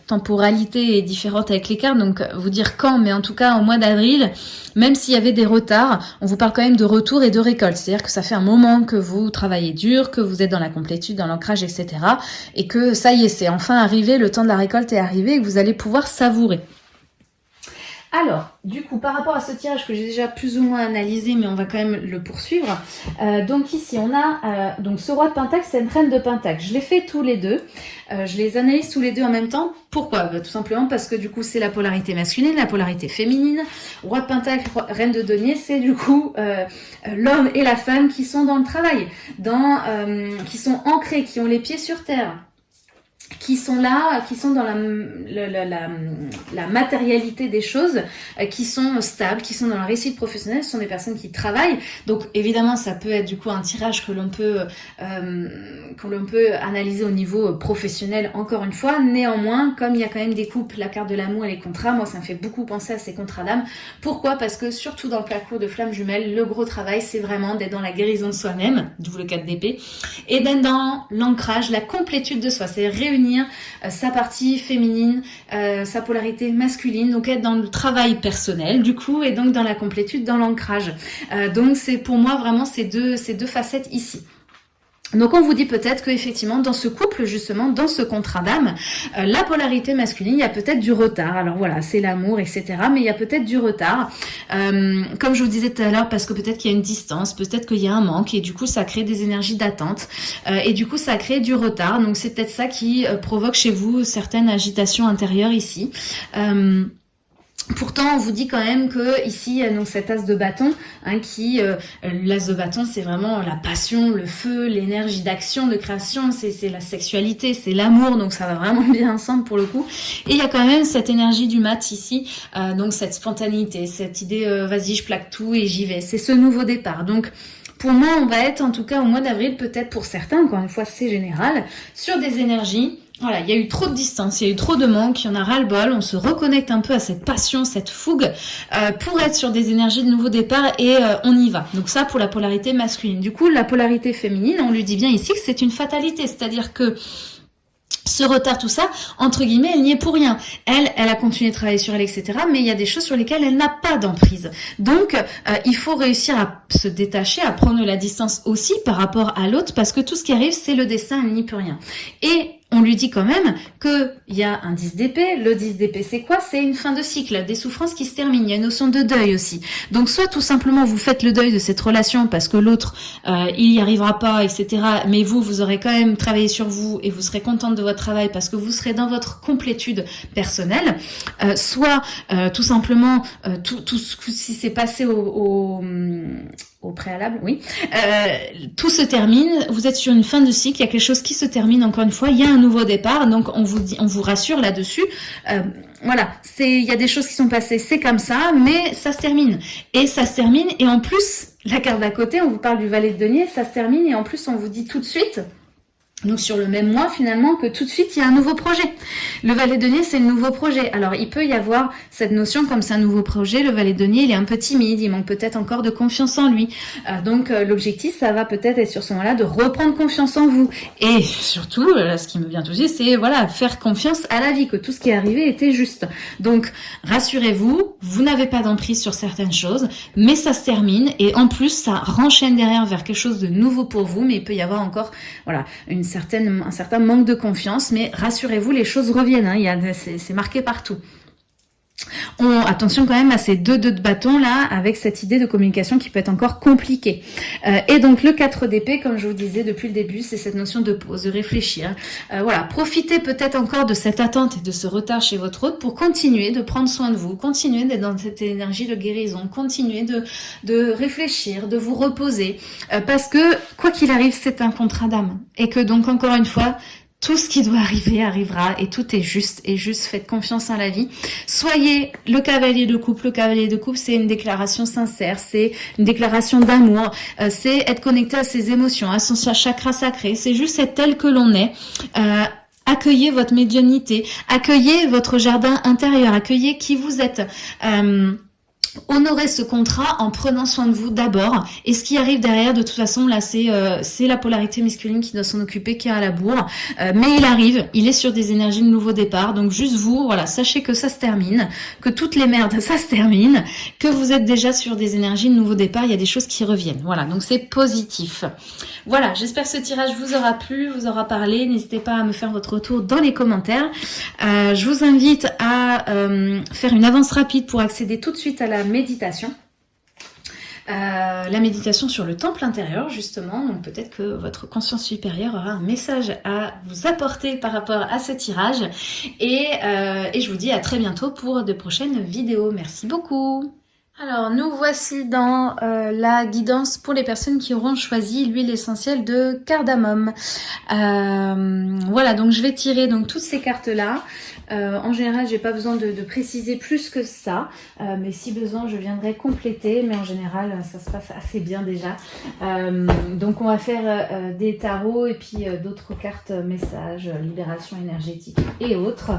temporalité est différente avec les cartes, donc vous dire quand, mais en tout cas au mois d'avril, même s'il y avait des retards, on vous parle quand même de retour et de récolte. C'est-à-dire que ça fait un moment que vous travaillez dur, que vous êtes dans la complétude, dans l'ancrage, etc. Et que ça y est, c'est enfin arrivé, le temps de la récolte est arrivé et que vous allez pouvoir savourer. Alors, du coup, par rapport à ce tirage que j'ai déjà plus ou moins analysé, mais on va quand même le poursuivre. Euh, donc ici, on a euh, donc ce roi de pentacle, c'est une reine de pentacle. Je les fais tous les deux. Euh, je les analyse tous les deux en même temps. Pourquoi? Bah, Tout simplement parce que du coup, c'est la polarité masculine, la polarité féminine. Roi de pentacle, reine de denier, c'est du coup l'homme et la femme qui sont dans le travail, dans, qui sont ancrés, qui ont les pieds sur terre qui sont là, qui sont dans la, matérialité des choses, euh, qui sont stables, qui sont dans la réussite professionnelle, ce sont des personnes qui travaillent. Donc évidemment, ça peut être du coup un tirage que l'on peut, euh, peut analyser au niveau professionnel encore une fois. Néanmoins, comme il y a quand même des couples, la carte de l'amour et les contrats, moi ça me fait beaucoup penser à ces contrats d'âme. Pourquoi? Parce que surtout dans le parcours de flamme jumelle, le gros travail, c'est vraiment d'être dans la guérison de soi-même, d'où le 4 d'épée, et d'être dans l'ancrage, la complétude de soi, c'est réunir euh, sa partie féminine, euh, sa polarité masculine, donc être dans le travail personnel du coup, et donc dans la complétude, dans l'ancrage. Euh, donc c'est pour moi vraiment ces deux, ces deux facettes ici. Donc on vous dit peut-être qu'effectivement dans ce couple justement, dans ce contrat d'âme, euh, la polarité masculine, il y a peut-être du retard. Alors voilà, c'est l'amour, etc. Mais il y a peut-être du retard. Euh, comme je vous disais tout à l'heure, parce que peut-être qu'il y a une distance, peut-être qu'il y a un manque et du coup ça crée des énergies d'attente. Euh, et du coup ça crée du retard. Donc c'est peut-être ça qui provoque chez vous certaines agitations intérieures ici. Pourtant, on vous dit quand même que ici, donc cet as de bâton, hein, qui euh, l'as de bâton, c'est vraiment la passion, le feu, l'énergie d'action, de création, c'est la sexualité, c'est l'amour, donc ça va vraiment bien ensemble pour le coup. Et il y a quand même cette énergie du mat ici, euh, donc cette spontanéité, cette idée, euh, vas-y, je plaque tout et j'y vais. C'est ce nouveau départ. Donc pour moi, on va être en tout cas au mois d'avril, peut-être pour certains, encore une fois, c'est général, sur des énergies voilà, il y a eu trop de distance, il y a eu trop de manque, il y en a ras-le-bol, on se reconnecte un peu à cette passion, cette fougue, euh, pour être sur des énergies de nouveau départ et euh, on y va. Donc ça pour la polarité masculine. Du coup, la polarité féminine, on lui dit bien ici que c'est une fatalité, c'est-à-dire que ce retard, tout ça, entre guillemets, elle n'y est pour rien. Elle, elle a continué de travailler sur elle, etc. Mais il y a des choses sur lesquelles elle n'a pas d'emprise. Donc, euh, il faut réussir à se détacher, à prendre la distance aussi par rapport à l'autre, parce que tout ce qui arrive, c'est le destin, elle n'y peut rien. Et on lui dit quand même qu'il y a un 10 d'épée. Le 10 d'épée, c'est quoi? C'est une fin de cycle, des souffrances qui se terminent. Il y a une notion de deuil aussi. Donc, soit tout simplement, vous faites le deuil de cette relation parce que l'autre, euh, il n'y arrivera pas, etc. Mais vous, vous aurez quand même travaillé sur vous et vous serez contente de votre travail parce que vous serez dans votre complétude personnelle. Euh, soit, euh, tout simplement, tout, tout ce qui s'est passé au, au au préalable, oui. Euh, tout se termine, vous êtes sur une fin de cycle, il y a quelque chose qui se termine encore une fois, il y a un nouveau départ, donc on vous dit, on vous rassure là-dessus. Euh, voilà, il y a des choses qui sont passées, c'est comme ça, mais ça se termine. Et ça se termine, et en plus, la carte d'à côté, on vous parle du valet de denier, ça se termine, et en plus on vous dit tout de suite, donc sur le même mois finalement que tout de suite il y a un nouveau projet. Le valet denier c'est le nouveau projet. Alors il peut y avoir cette notion comme c'est un nouveau projet, le valet denier il est un peu timide, il manque peut-être encore de confiance en lui. Euh, donc euh, l'objectif ça va peut-être être sur ce moment-là de reprendre confiance en vous. Et surtout euh, ce qui me vient tout de suite c'est voilà faire confiance à la vie, que tout ce qui est arrivé était juste. Donc rassurez-vous, vous, n'avez pas d'emprise sur certaines choses, mais ça se termine et en plus ça renchaîne derrière vers quelque chose de nouveau pour vous, mais il peut y avoir encore voilà une un certain manque de confiance, mais rassurez-vous, les choses reviennent, hein, c'est marqué partout. On, attention quand même à ces deux deux de bâton là, avec cette idée de communication qui peut être encore compliquée. Euh, et donc le 4 d'épée, comme je vous disais depuis le début, c'est cette notion de pause, de réfléchir. Euh, voilà, profitez peut-être encore de cette attente et de ce retard chez votre hôte pour continuer de prendre soin de vous, continuer d'être dans cette énergie de guérison, continuer de, de réfléchir, de vous reposer. Euh, parce que, quoi qu'il arrive, c'est un contrat d'âme. Et que donc, encore une fois, tout ce qui doit arriver arrivera et tout est juste et juste faites confiance en la vie. Soyez le cavalier de couple. Le cavalier de couple, c'est une déclaration sincère, c'est une déclaration d'amour, euh, c'est être connecté à ses émotions, à son chakra sacré. C'est juste être tel que l'on est. Euh, accueillez votre médiumnité, accueillez votre jardin intérieur, accueillez qui vous êtes. Euh, honorer ce contrat en prenant soin de vous d'abord. Et ce qui arrive derrière, de toute façon, là, c'est euh, la polarité masculine qui doit s'en occuper, qui est à la bourre. Euh, mais il arrive, il est sur des énergies de nouveau départ. Donc juste vous, voilà, sachez que ça se termine, que toutes les merdes, ça se termine, que vous êtes déjà sur des énergies de nouveau départ. Il y a des choses qui reviennent. Voilà, donc c'est positif. Voilà, j'espère que ce tirage vous aura plu, vous aura parlé. N'hésitez pas à me faire votre retour dans les commentaires. Euh, je vous invite à faire une avance rapide pour accéder tout de suite à la méditation. Euh, la méditation sur le temple intérieur justement, donc peut-être que votre conscience supérieure aura un message à vous apporter par rapport à ce tirage et, euh, je vous dis à très bientôt pour de prochaines vidéos. Merci beaucoup alors, nous voici dans euh, la guidance pour les personnes qui auront choisi l'huile essentielle de cardamome. voilà, donc je vais tirer donc toutes ces cartes-là. Euh, en général, j'ai pas besoin de, préciser plus que ça, euh, mais si besoin, je viendrai compléter. Mais en général, ça se passe assez bien déjà. Euh, donc, on va faire des tarots et puis d'autres cartes messages, libération énergétique et autres.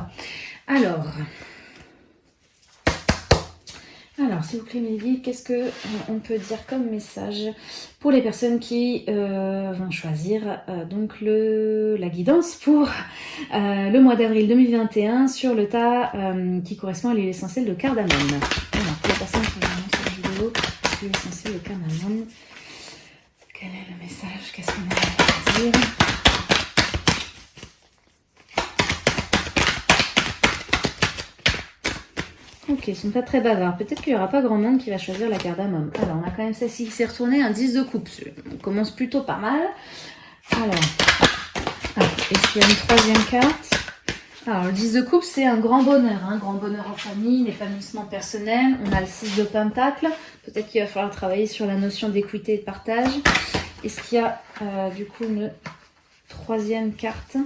Alors, alors, s'il vous plaît, Mélanie, qu'est-ce que on peut dire comme message pour les personnes qui euh, vont choisir euh, donc le, la guidance pour euh, le mois d'avril 2021 sur le tas qui correspond à l'huile essentielle de cardamome. Alors, pour les personnes qui vont sur vidéo, l'huile essentielle de cardamome, quel est le message? Qu'est-ce qu'on a à dire? Ok, ils sont pas très bavards. Peut-être qu'il n'y aura pas grand monde qui va choisir la cardamome. Alors, on a quand même celle-ci qui s'est retournée, un 10 de coupe. On commence plutôt pas mal. Alors, ah, est-ce qu'il y a une troisième carte? Alors, le 10 de coupe, c'est un grand bonheur, un hein. grand bonheur en famille, l'épanouissement personnel. On a le 6 de pentacle. Peut-être qu'il va falloir travailler sur la notion d'équité et de partage. Est-ce qu'il y a euh, du coup une troisième carte?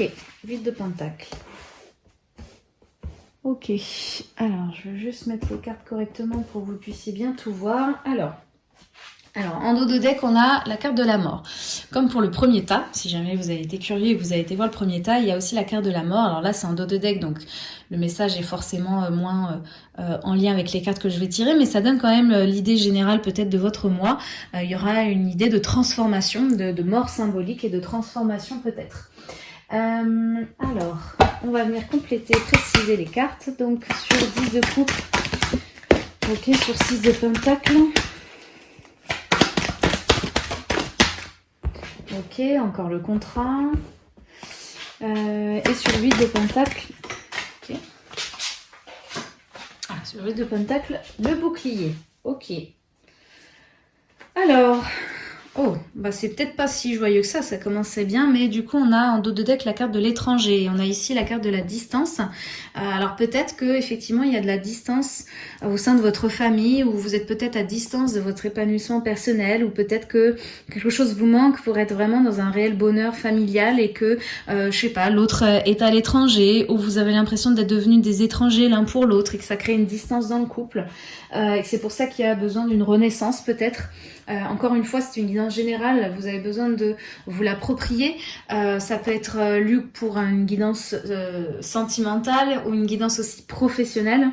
Ok, 8 de pentacle. Ok, alors je vais juste mettre les cartes correctement pour que vous puissiez bien tout voir. Alors, en dos de deck, on a la carte de la mort. Comme pour le premier tas, si jamais vous avez été curieux et que vous avez été voir le premier tas, il y a aussi la carte de la mort. Alors là, c'est en dos de deck, donc le message est forcément euh, moins euh, euh, en lien avec les cartes que je vais tirer, mais ça donne quand même l'idée générale peut-être de votre mois. il y aura une idée de transformation, de mort symbolique et de transformation peut-être. Euh, alors, on va venir compléter, préciser les cartes. Donc, sur 10 de coupe, ok, sur 6 de pentacle. Ok, encore le contrat. Euh, et sur 8 de pentacle, ok. Ah, sur 8 de pentacle, le bouclier. Ok. Alors, Oh, bah c'est peut-être pas si joyeux que ça, ça commençait bien, mais du coup on a en dos de deck la carte de l'étranger, et on a ici la carte de la distance. Euh, alors peut-être que effectivement il y a de la distance au sein de votre famille, ou vous êtes peut-être à distance de votre épanouissement personnel, ou peut-être que quelque chose vous manque pour être vraiment dans un réel bonheur familial, et que, euh, je sais pas, l'autre est à l'étranger, ou vous avez l'impression d'être devenus des étrangers l'un pour l'autre, et que ça crée une distance dans le couple, euh, et c'est pour ça qu'il y a besoin d'une renaissance peut-être. Euh, encore une fois, c'est une guidance générale, vous avez besoin de vous l'approprier. Euh, ça peut être euh, lu pour une guidance sentimentale ou une guidance aussi professionnelle.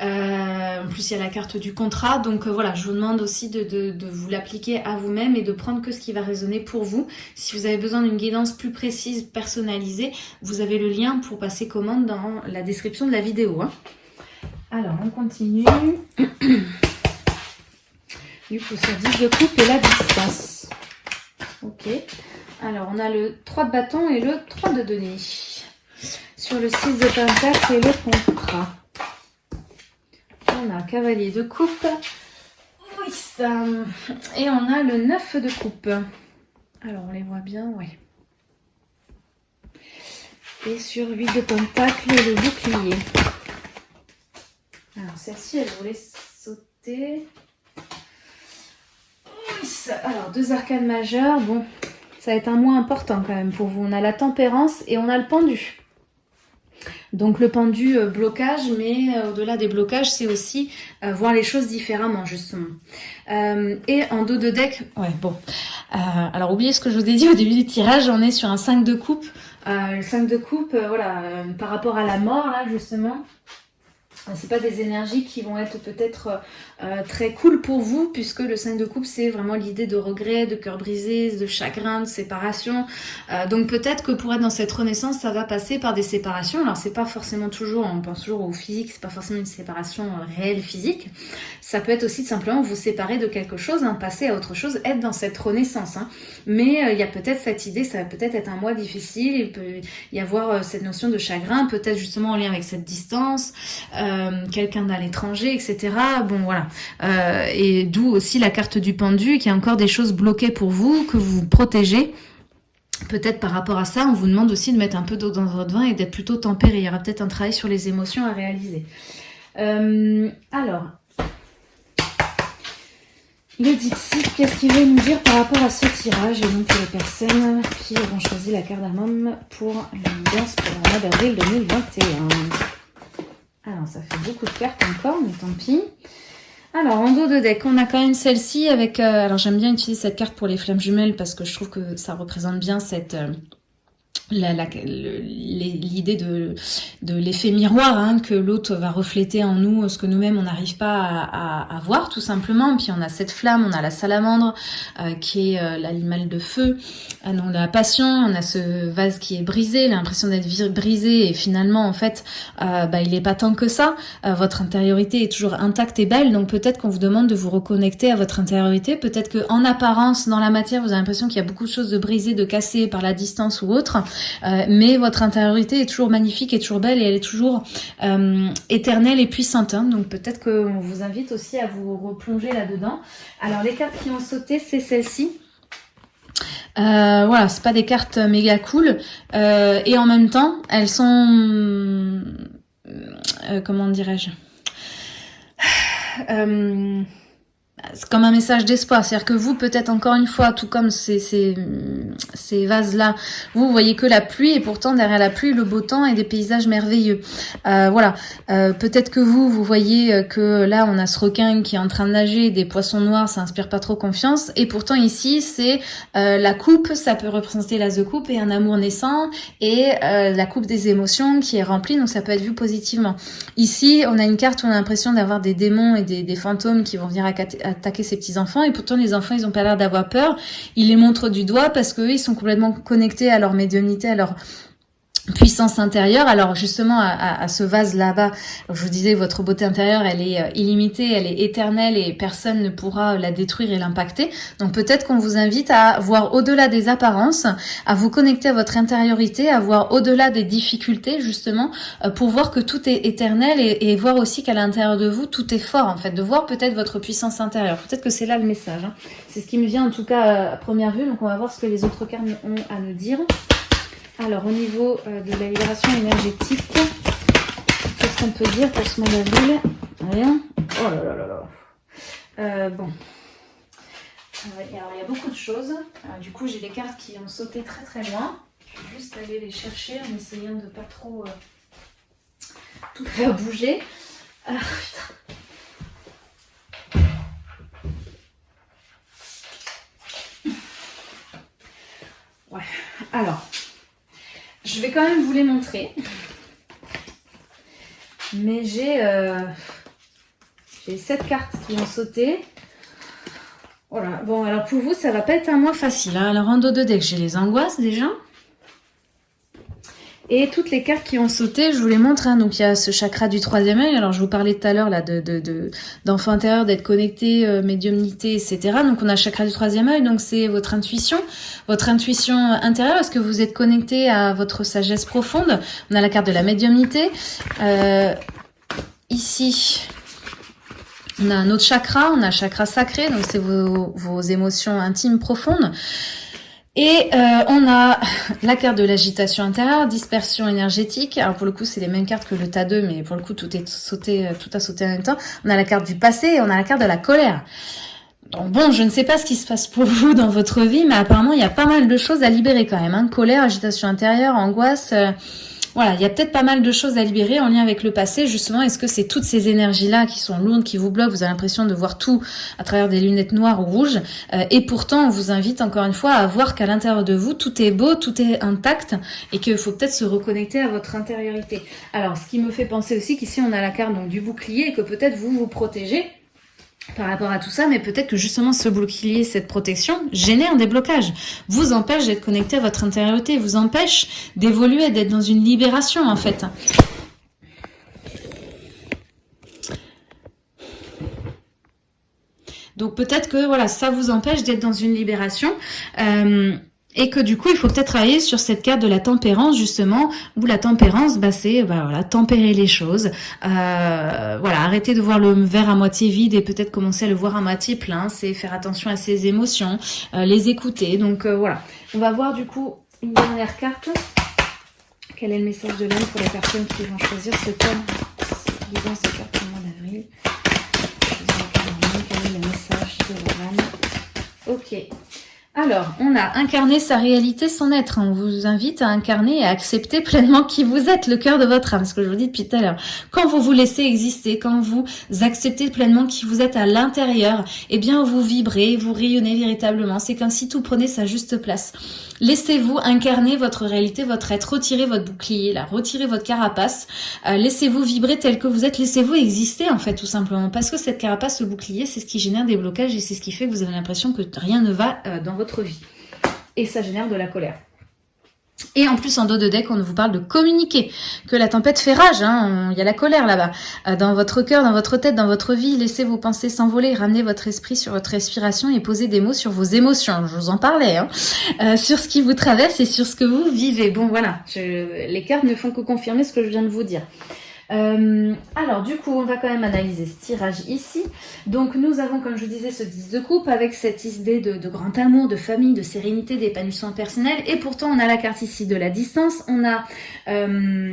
en plus, il y a la carte du contrat. Donc voilà, je vous demande aussi de, vous l'appliquer à vous-même et de prendre que ce qui va résonner pour vous. Si vous avez besoin d'une guidance plus précise, personnalisée, vous avez le lien pour passer commande dans la description de la vidéo. Hein. Alors, on continue. Du coup, sur 10 de coupe et la distance. Ok. Alors, on a le 3 de bâton et le 3 de denier. Sur le 6 de pentacle et le contrat. On a cavalier de coupe. Oui, ça. Et on a le 9 de coupe. Alors, on les voit bien, oui. Et sur 8 de pentacle le bouclier. Alors, celle-ci, elle voulait sauter. Alors, deux arcanes majeures. Bon, ça va être un mois important quand même pour vous. On a la tempérance et on a le pendu. Donc le pendu euh, blocage, mais euh, au-delà des blocages, c'est aussi euh, voir les choses différemment justement. et en dos de deck, ouais bon. alors oubliez ce que je vous ai dit au début du tirage, on est sur un 5 de coupe. le 5 de coupe, voilà, par rapport à la mort là justement, c'est pas des énergies qui vont être peut-être euh, très cool pour vous puisque le 5 de coupe c'est vraiment l'idée de regret, de cœur brisé, de chagrin, de séparation. Euh, donc peut-être que pour être dans cette renaissance ça va passer par des séparations. Alors c'est pas forcément toujours, on pense toujours au physique, c'est pas forcément une séparation euh, réelle physique. Ça peut être aussi simplement vous séparer de quelque chose, hein, passer à autre chose, être dans cette renaissance. Hein. Mais il y a peut-être cette idée, ça va peut-être être un mois difficile, il peut y avoir cette notion de chagrin, peut-être justement en lien avec cette distance. Euh, quelqu'un à l'étranger, etc. Bon, voilà. Euh, et d'où aussi la carte du pendu, qui a encore des choses bloquées pour vous, que vous protégez. Peut-être par rapport à ça, on vous demande aussi de mettre un peu d'eau dans votre vin et d'être plutôt tempéré. Il y aura peut-être un travail sur les émotions à réaliser. Euh, alors, le Dixit, qu'est-ce qu'il veut nous dire par rapport à ce tirage Et donc les personnes qui auront choisi la carte d'amam pour l'ambiance pour le mois d'avril 2021. Alors, ça fait beaucoup de cartes encore, mais tant pis. Alors, en dos de deck, on a quand même celle-ci avec... Euh, alors, j'aime bien utiliser cette carte pour les flammes jumelles parce que je trouve que ça représente bien cette... Euh, l'idée de, de l'effet miroir, hein, que l'autre va refléter en nous ce que nous-mêmes on n'arrive pas à, voir tout simplement. Puis on a cette flamme, on a la salamandre euh, qui est euh, l'animal de feu, euh, on a la passion, on a ce vase qui est brisé, l'impression d'être brisé et finalement en fait bah, il n'est pas tant que ça. votre intériorité est toujours intacte et belle, donc peut-être qu'on vous demande de vous reconnecter à votre intériorité. Peut-être que en apparence dans la matière vous avez l'impression qu'il y a beaucoup de choses de brisées, de cassées par la distance ou autre. Euh, mais votre intériorité est toujours magnifique, et toujours belle et elle est toujours euh, éternelle et puissante. Hein. donc peut-être qu'on vous invite aussi à vous replonger là-dedans. Alors les cartes qui ont sauté, c'est celle-ci. Euh, voilà, c'est pas des cartes méga cool. et en même temps, elles sont... comment dirais-je? C'est comme un message d'espoir. C'est-à-dire que vous, peut-être encore une fois, tout comme ces, ces, ces vases-là, vous voyez que la pluie et pourtant derrière la pluie, le beau temps et des paysages merveilleux. Euh, voilà. Euh, peut-être que vous, vous voyez que là, on a ce requin qui est en train de nager, des poissons noirs, ça inspire pas trop confiance. Et pourtant ici, c'est euh, la coupe, ça peut représenter la The Coupe et un amour naissant et la coupe des émotions qui est remplie, donc ça peut être vu positivement. Ici, on a une carte où on a l'impression d'avoir des démons et des, des fantômes qui vont venir à attaquer ses petits-enfants. Et pourtant, les enfants, ils ont pas l'air d'avoir peur. Ils les montrent du doigt parce qu'eux, ils sont complètement connectés à leur médiumnité, à leur puissance intérieure. Alors justement, à, ce vase là-bas, je vous disais, votre beauté intérieure, elle est euh, illimitée, elle est éternelle et personne ne pourra la détruire et l'impacter. Donc peut-être qu'on vous invite à voir au-delà des apparences, à vous connecter à votre intériorité, à voir au-delà des difficultés justement, euh, pour voir que tout est éternel et, voir aussi qu'à l'intérieur de vous, tout est fort en fait, de voir peut-être votre puissance intérieure. Peut-être que c'est là le message. Hein. C'est ce qui me vient en tout cas euh, à première vue, donc on va voir ce que les autres cartes ont à nous dire. Alors, au niveau euh, de la libération énergétique, qu'est-ce qu'on peut dire pour ce mois d'avril Rien. Oh là là là là. Euh, bon. Euh, alors, il y a beaucoup de choses. du coup, j'ai des cartes qui ont sauté très très loin. Je vais juste aller les chercher en essayant de pas trop tout faire bouger. Ah. Ouais. Alors, je vais quand même vous les montrer. Mais j'ai euh, j'ai sept cartes qui ont sauté. Voilà. Bon, alors pour vous, ça va pas être un mois facile. Hein. Alors en dos de deck, j'ai les angoisses déjà. Et toutes les cartes qui ont sauté, je vous les montre. Hein. Donc il y a ce chakra du troisième œil. Alors je vous parlais tout à l'heure là de d'enfant de, intérieur, d'être connecté, euh, médiumnité, etc. Donc on a chakra du troisième œil. Donc c'est votre intuition, votre intuition intérieure. Est-ce que vous êtes connecté à votre sagesse profonde? On a la carte de la médiumnité. Euh, ici, on a un autre chakra, on a un chakra sacré, donc c'est vos, vos émotions intimes profondes. Et euh, on a la carte de l'agitation intérieure, dispersion énergétique. Alors pour le coup, c'est les mêmes cartes que le tas 2, mais pour le coup, tout est sauté, euh, tout a sauté en même temps. On a la carte du passé et on a la carte de la colère. Donc bon, je ne sais pas ce qui se passe pour vous dans votre vie, mais apparemment, il y a pas mal de choses à libérer quand même. Hein. Colère, agitation intérieure, angoisse... Euh, voilà, il y a peut-être pas mal de choses à libérer en lien avec le passé. Justement, est-ce que c'est toutes ces énergies-là qui sont lourdes, qui vous bloquent? Vous avez l'impression de voir tout à travers des lunettes noires ou rouges. Euh, et pourtant, on vous invite encore une fois à voir qu'à l'intérieur de vous, tout est beau, tout est intact et qu'il faut peut-être se reconnecter à votre intériorité. Alors, ce qui me fait penser aussi qu'ici, on a la carte donc, du bouclier et que peut-être vous vous protégez par rapport à tout ça, mais peut-être que justement ce bouclier, cette protection, génère des blocages, vous empêche d'être connecté à votre intériorité, vous empêche d'évoluer, d'être dans une libération en fait. Donc peut-être que voilà, ça vous empêche d'être dans une libération. Euh, et que du coup, il faut peut-être travailler sur cette carte de la tempérance, justement, où la tempérance, bah, c'est bah, voilà, tempérer les choses. Euh, voilà, arrêter de voir le verre à moitié vide et peut-être commencer à le voir à moitié plein. C'est faire attention à ses émotions, euh, les écouter. Donc euh, voilà, on va voir du coup une dernière carte. Quel est le message de l'âme pour les personnes qui vont choisir ce thème Guidance de carte le mois d'avril? Quel est le message de l'âme Ok. Alors, on a incarné sa réalité, son être. On vous invite à incarner et à accepter pleinement qui vous êtes, le cœur de votre âme. Ce que je vous dis depuis tout à l'heure. Quand vous vous laissez exister, quand vous acceptez pleinement qui vous êtes à l'intérieur, eh bien, vous vibrez, vous rayonnez véritablement. C'est comme si tout prenait sa juste place. Laissez-vous incarner votre réalité, votre être. Retirez votre bouclier, là. Retirez votre carapace. Euh, laissez-vous vibrer tel que vous êtes. Laissez-vous exister, en fait, tout simplement. Parce que cette carapace, ce bouclier, c'est ce qui génère des blocages et c'est ce qui fait que vous avez l'impression que rien ne va euh, dans votre vie. Et ça génère de la colère. Et en plus, en dos de deck, on vous parle de communiquer, que la tempête fait rage, hein, il y a la colère là-bas. Euh, dans votre cœur, dans votre tête, dans votre vie, laissez vos pensées s'envoler, ramenez votre esprit sur votre respiration et posez des mots sur vos émotions. Je vous en parlais, hein. euh, sur ce qui vous traverse et sur ce que vous vivez. Bon, voilà, les cartes ne font que confirmer ce que je viens de vous dire. Euh, alors du coup, on va quand même analyser ce tirage ici. Donc nous avons, comme je vous disais, ce 10 de coupe avec cette idée de, grand amour, de famille, de sérénité, d'épanouissement personnel. Et pourtant, on a la carte ici de la distance. On a... Euh,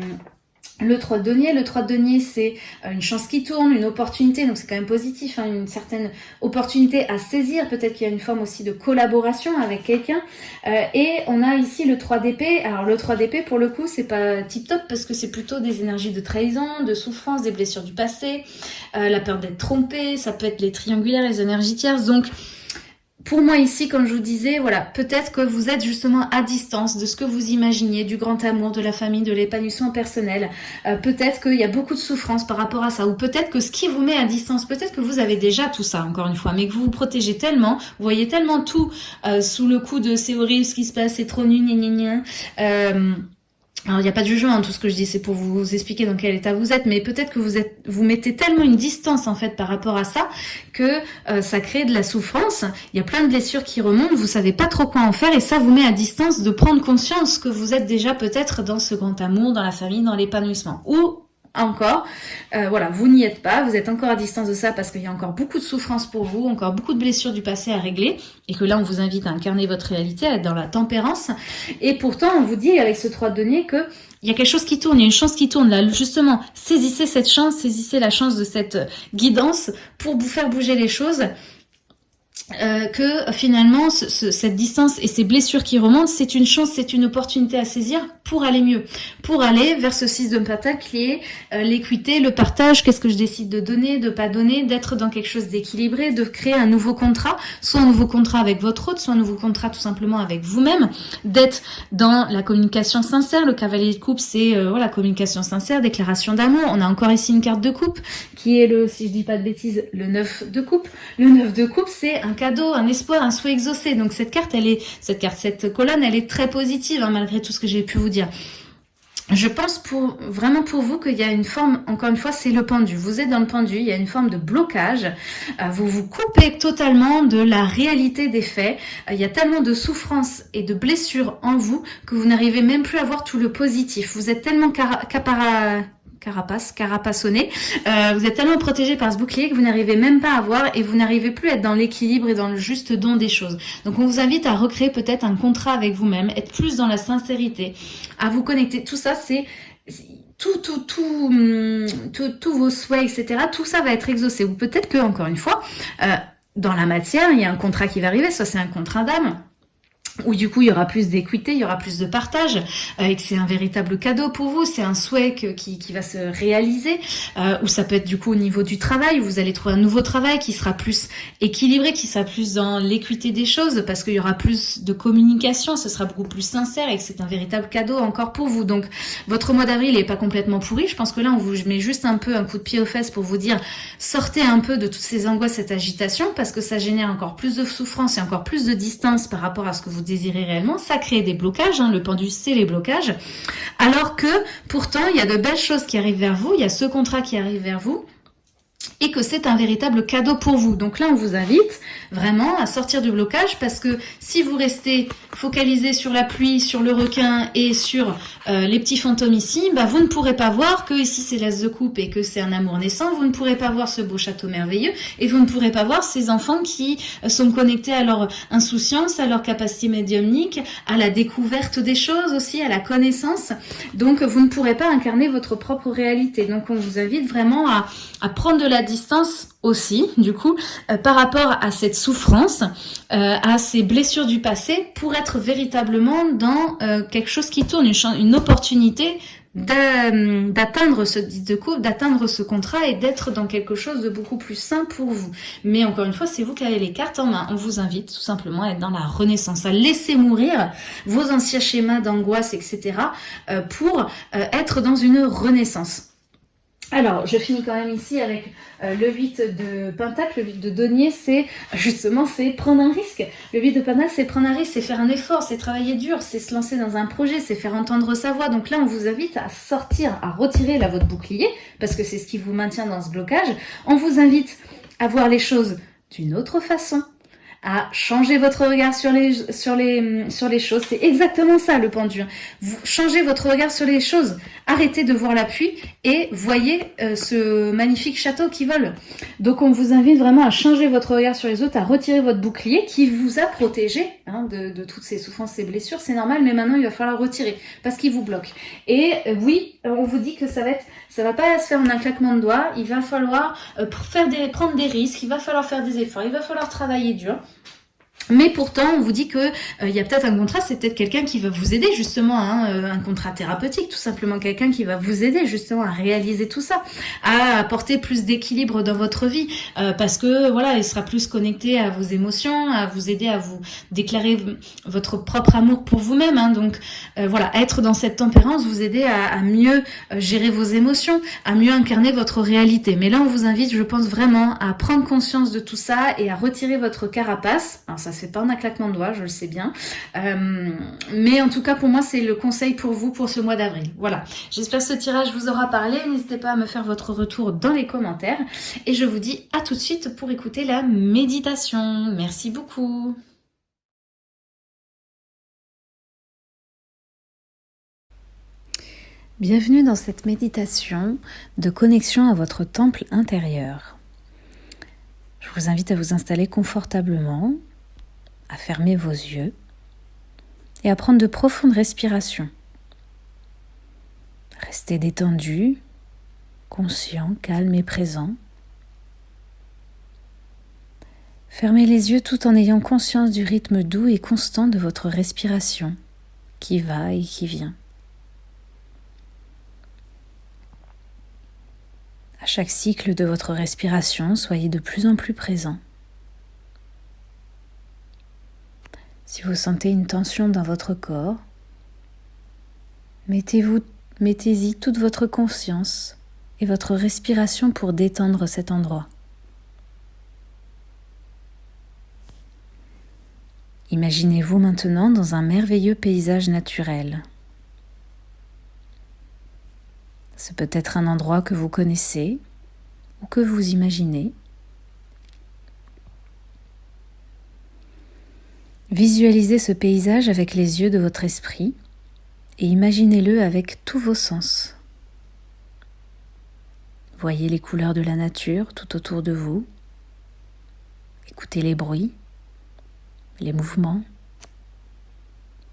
le 3 de denier, le 3 de denier c'est euh, une chance qui tourne, une opportunité, donc c'est quand même positif, hein, une certaine opportunité à saisir, peut-être qu'il y a une forme aussi de collaboration avec quelqu'un. Euh, et on a ici le 3 d'épée, alors le 3 d'épée pour le coup c'est pas tip top parce que c'est plutôt des énergies de trahison, de souffrance, des blessures du passé, euh, la peur d'être trompé, ça peut être les triangulaires, les énergies tierces, donc pour moi ici, comme je vous disais, voilà, peut-être que vous êtes justement à distance de ce que vous imaginiez, du grand amour, de la famille, de l'épanouissement personnel. Euh, peut-être qu'il y a beaucoup de souffrance par rapport à ça, ou peut-être que ce qui vous met à distance, peut-être que vous avez déjà tout ça, encore une fois, mais que vous vous protégez tellement, vous voyez tellement tout euh, sous le coup de c'est horrible ce qui se passe, c'est trop nul, gna gna gna. Euh, alors, il n'y a pas de jugement, hein, tout ce que je dis, c'est pour vous expliquer dans quel état vous êtes, mais peut-être que vous êtes, vous mettez tellement une distance, en fait, par rapport à ça, que euh, ça crée de la souffrance. Il y a plein de blessures qui remontent, vous savez pas trop quoi en faire, et ça vous met à distance de prendre conscience que vous êtes déjà peut-être dans ce grand amour, dans la famille, dans l'épanouissement. Ou encore. Euh, voilà, vous n'y êtes pas, vous êtes encore à distance de ça parce qu'il y a encore beaucoup de souffrance pour vous, encore beaucoup de blessures du passé à régler, et que là on vous invite à incarner votre réalité, à être dans la tempérance. Et pourtant on vous dit avec ce 3 de denier que il y a quelque chose qui tourne, il y a une chance qui tourne là. Justement, saisissez cette chance, saisissez la chance de cette guidance pour vous faire bouger les choses euh, que finalement cette distance et ces blessures qui remontent, c'est une chance, c'est une opportunité à saisir pour aller mieux, pour aller vers ce 6 de pentacle qui est euh, l'équité, le partage, qu'est-ce que je décide de donner, de pas donner, d'être dans quelque chose d'équilibré, de créer un nouveau contrat, soit un nouveau contrat avec votre hôte, soit un nouveau contrat tout simplement avec vous-même, d'être dans la communication sincère, le cavalier de coupe c'est euh, voilà communication sincère, déclaration d'amour, on a encore ici une carte de coupe qui est le, si je dis pas de bêtises, le 9 de coupe, le 9 de coupe c'est un cadeau, un espoir, un souhait exaucé. Donc cette carte, elle est, cette carte, cette colonne, elle est très positive hein, malgré tout ce que j'ai pu vous dire. Je pense vraiment pour vous qu'il y a une forme, encore une fois, c'est le pendu. Vous êtes dans le pendu, il y a une forme de blocage. Euh, vous vous coupez totalement de la réalité des faits. Euh, il y a tellement de souffrance et de blessures en vous que vous n'arrivez même plus à voir tout le positif. Vous êtes tellement capara carapace, carapassonné. Euh, vous êtes tellement protégé par ce bouclier que vous n'arrivez même pas à voir et vous n'arrivez plus à être dans l'équilibre et dans le juste don des choses. Donc on vous invite à recréer peut-être un contrat avec vous-même, être plus dans la sincérité, à vous connecter. Tout ça, c'est tout, tout, tout, hum, tous vos souhaits, etc. Tout ça va être exaucé. Ou peut-être que, encore une fois, euh, dans la matière, il y a un contrat qui va arriver, soit c'est un contrat d'âme, où du coup il y aura plus d'équité, il y aura plus de partage, euh, et que c'est un véritable cadeau pour vous, c'est un souhait qui, qui, va se réaliser, euh, ou ça peut être du coup au niveau du travail, vous allez trouver un nouveau travail qui sera plus équilibré, qui sera plus dans l'équité des choses, parce qu'il y aura plus de communication, ce sera beaucoup plus sincère, et que c'est un véritable cadeau encore pour vous. Donc votre mois d'avril n'est pas complètement pourri, je pense que là on vous met juste un peu un coup de pied aux fesses pour vous dire, sortez un peu de toutes ces angoisses, cette agitation, parce que ça génère encore plus de souffrance et encore plus de distance par rapport à ce que vous désirez réellement, ça crée des blocages, hein, le pendu c'est les blocages, alors que pourtant il y a de belles choses qui arrivent vers vous, il y a ce contrat qui arrive vers vous, et que c'est un véritable cadeau pour vous. Donc là, on vous invite vraiment à sortir du blocage parce que si vous restez focalisé sur la pluie, sur le requin et sur euh, les petits fantômes ici, bah, vous ne pourrez pas voir que ici c'est l'as de coupe et que c'est un amour naissant, vous ne pourrez pas voir ce beau château merveilleux et vous ne pourrez pas voir ces enfants qui euh, sont connectés à leur insouciance, à leur capacité médiumnique, à la découverte des choses aussi, à la connaissance. Donc vous ne pourrez pas incarner votre propre réalité. Donc on vous invite vraiment à, prendre de la distance aussi, du coup, euh, par rapport à cette souffrance, euh, à ces blessures du passé, pour être véritablement dans euh, quelque chose qui tourne, une, une opportunité d'atteindre ce de couple, d'atteindre ce contrat et d'être dans quelque chose de beaucoup plus sain pour vous. Mais encore une fois, c'est vous qui avez les cartes en main. On vous invite tout simplement à être dans la renaissance, à laisser mourir vos anciens schémas d'angoisse, etc. pour être dans une renaissance. Alors, je finis quand même ici avec euh, le 8 de Pentacle, le 8 de Denier, c'est justement c'est prendre un risque. Le 8 de Pentacle, c'est prendre un risque, c'est faire un effort, c'est travailler dur, c'est se lancer dans un projet, c'est faire entendre sa voix. Donc là, on vous invite à sortir, à retirer la votre bouclier, parce que c'est ce qui vous maintient dans ce blocage. On vous invite à voir les choses d'une autre façon, à changer votre regard sur les, sur les, sur les choses. C'est exactement ça le pendule. Vous changez votre regard sur les choses. Arrêtez de voir la pluie et voyez euh, ce magnifique château qui vole. Donc on vous invite vraiment à changer votre regard sur les autres, à retirer votre bouclier qui vous a protégé hein, de, toutes ces souffrances, ces blessures. C'est normal, mais maintenant il va falloir retirer parce qu'il vous bloque. Et euh, oui, on vous dit que ça va être, ça va pas se faire en un claquement de doigts. Il va falloir euh, faire des, prendre des risques, il va falloir faire des efforts, il va falloir travailler dur. Mais pourtant, on vous dit que euh, il y a peut-être un contrat, c'est peut-être quelqu'un qui va vous aider justement, hein, euh, un contrat thérapeutique, tout simplement quelqu'un qui va vous aider justement à réaliser tout ça, à apporter plus d'équilibre dans votre vie, euh, parce que voilà, il sera plus connecté à vos émotions, à vous aider à vous déclarer votre propre amour pour vous-même. Hein, donc voilà, être dans cette tempérance, vous aider à, mieux gérer vos émotions, à mieux incarner votre réalité. Mais là, on vous invite, je pense vraiment, à prendre conscience de tout ça et à retirer votre carapace. Alors ça c'est pas un claquement de doigts, je le sais bien. Euh, mais en tout cas, pour moi, c'est le conseil pour vous pour ce mois d'avril. Voilà, j'espère que ce tirage vous aura parlé. N'hésitez pas à me faire votre retour dans les commentaires. Et je vous dis à tout de suite pour écouter la méditation. Merci beaucoup. Bienvenue dans cette méditation de connexion à votre temple intérieur. Je vous invite à vous installer confortablement à fermer vos yeux et à prendre de profondes respirations. Restez détendu, conscient, calme et présent. Fermez les yeux tout en ayant conscience du rythme doux et constant de votre respiration qui va et qui vient. À chaque cycle de votre respiration, soyez de plus en plus présent. Si vous sentez une tension dans votre corps, mettez-y toute votre conscience et votre respiration pour détendre cet endroit. Imaginez-vous maintenant dans un merveilleux paysage naturel. Ce peut être un endroit que vous connaissez ou que vous imaginez. Visualisez ce paysage avec les yeux de votre esprit et imaginez-le avec tous vos sens. Voyez les couleurs de la nature tout autour de vous. Écoutez les bruits, les mouvements.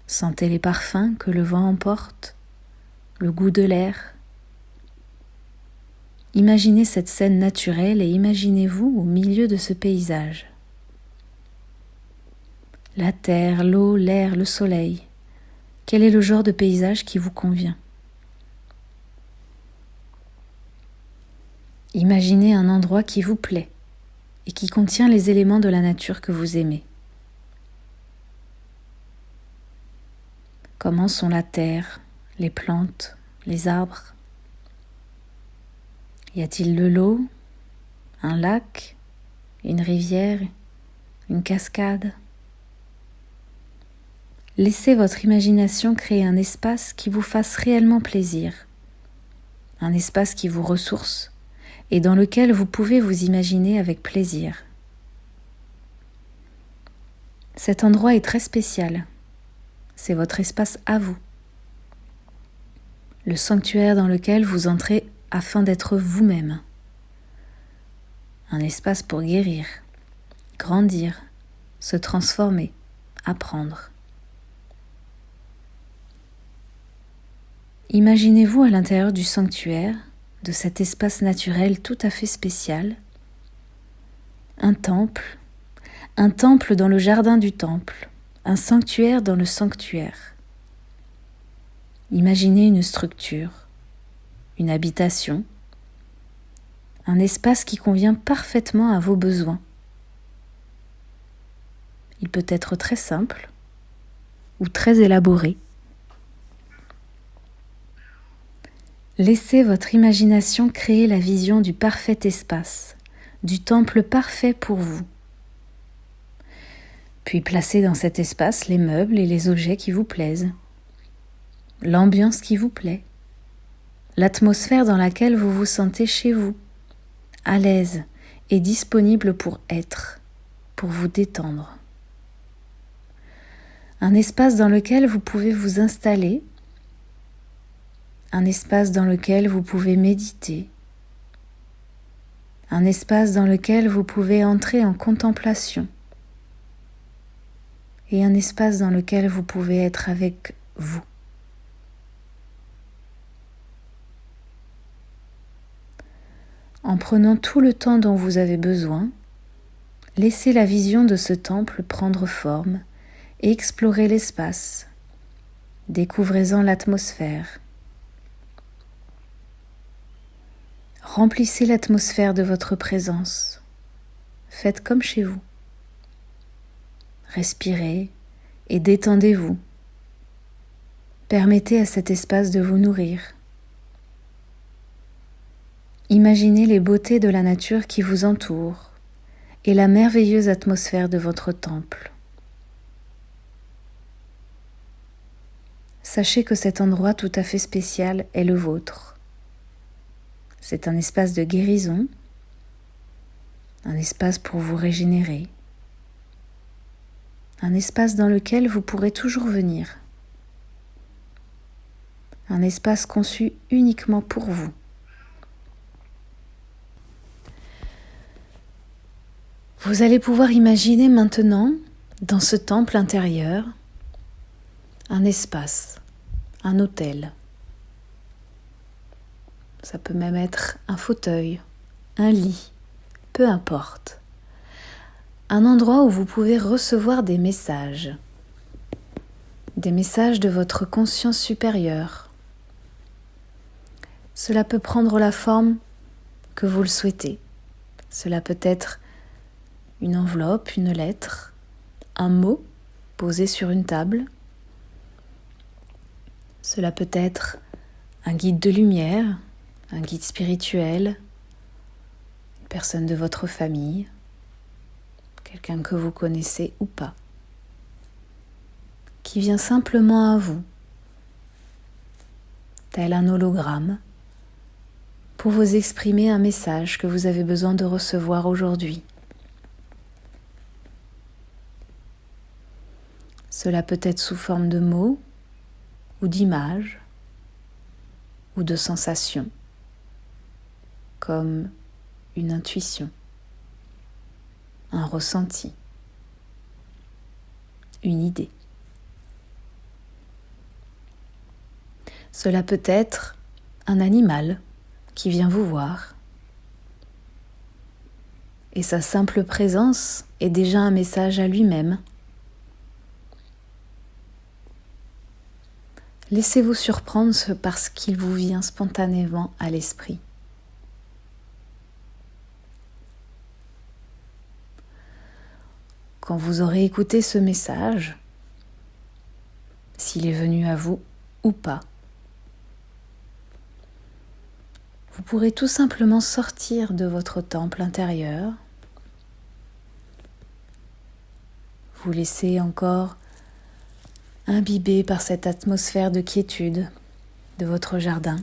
Sentez les parfums que le vent emporte, le goût de l'air. Imaginez cette scène naturelle et imaginez-vous au milieu de ce paysage la terre, l'eau, l'air, le soleil. Quel est le genre de paysage qui vous convient? Imaginez un endroit qui vous plaît et qui contient les éléments de la nature que vous aimez. Comment sont la terre, les plantes, les arbres? Y a-t-il de l'eau, un lac, une rivière, une cascade? Laissez votre imagination créer un espace qui vous fasse réellement plaisir, un espace qui vous ressource et dans lequel vous pouvez vous imaginer avec plaisir. Cet endroit est très spécial. C'est votre espace à vous. Le sanctuaire dans lequel vous entrez afin d'être vous-même. Un espace pour guérir, grandir, se transformer, apprendre. Imaginez-vous à l'intérieur du sanctuaire, de cet espace naturel tout à fait spécial, un temple, un temple dans le jardin du temple, un sanctuaire dans le sanctuaire. Imaginez une structure, une habitation, un espace qui convient parfaitement à vos besoins. Il peut être très simple ou très élaboré. Laissez votre imagination créer la vision du parfait espace, du temple parfait pour vous. Puis placez dans cet espace les meubles et les objets qui vous plaisent, l'ambiance qui vous plaît, l'atmosphère dans laquelle vous vous sentez chez vous, à l'aise et disponible pour être, pour vous détendre un espace dans lequel vous pouvez vous installer, un espace dans lequel vous pouvez méditer, un espace dans lequel vous pouvez entrer en contemplation et un espace dans lequel vous pouvez être avec vous. En prenant tout le temps dont vous avez besoin, laissez la vision de ce temple prendre forme explorez l'espace, découvrez-en l'atmosphère. Remplissez l'atmosphère de votre présence. Faites comme chez vous. Respirez et détendez-vous. Permettez à cet espace de vous nourrir. Imaginez les beautés de la nature qui vous entoure et la merveilleuse atmosphère de votre temple. sachez que cet endroit tout à fait spécial est le vôtre. C'est un espace de guérison, un espace pour vous régénérer, un espace dans lequel vous pourrez toujours venir, un espace conçu uniquement pour vous. Vous allez pouvoir imaginer maintenant, dans ce temple intérieur, un espace, un hôtel. Ça peut même être un fauteuil, un lit, peu importe. Un endroit où vous pouvez recevoir des messages, des messages de votre conscience supérieure. Cela peut prendre la forme que vous le souhaitez. Cela peut être une enveloppe, une lettre, un mot posé sur une table, cela peut être un guide de lumière, un guide spirituel, une personne de votre famille, quelqu'un que vous connaissez ou pas, qui vient simplement à vous, tel un hologramme, pour vous exprimer un message que vous avez besoin de recevoir aujourd'hui. Cela peut être sous forme de mots ou d'images ou de sensations comme une intuition, un ressenti, une idée. Cela peut être un animal qui vient vous voir. Et sa simple présence est déjà un message à lui-même Laissez-vous surprendre par ce qu'il vous vient spontanément à l'esprit. Quand vous aurez écouté ce message, s'il est venu à vous ou pas, vous pourrez tout simplement sortir de votre temple intérieur, vous laisser encore imbibé par cette atmosphère de quiétude de votre jardin.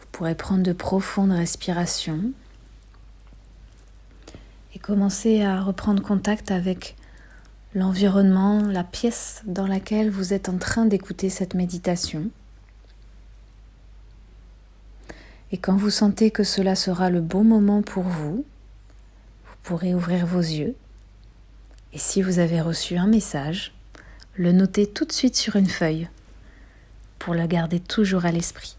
Vous pourrez prendre de profondes respirations et commencer à reprendre contact avec l'environnement, la pièce dans laquelle vous êtes en train d'écouter cette méditation. Et quand vous sentez que cela sera le bon moment pour vous, vous pourrez ouvrir vos yeux et si vous avez reçu un message, le notez tout de suite sur une feuille pour le garder toujours à l'esprit.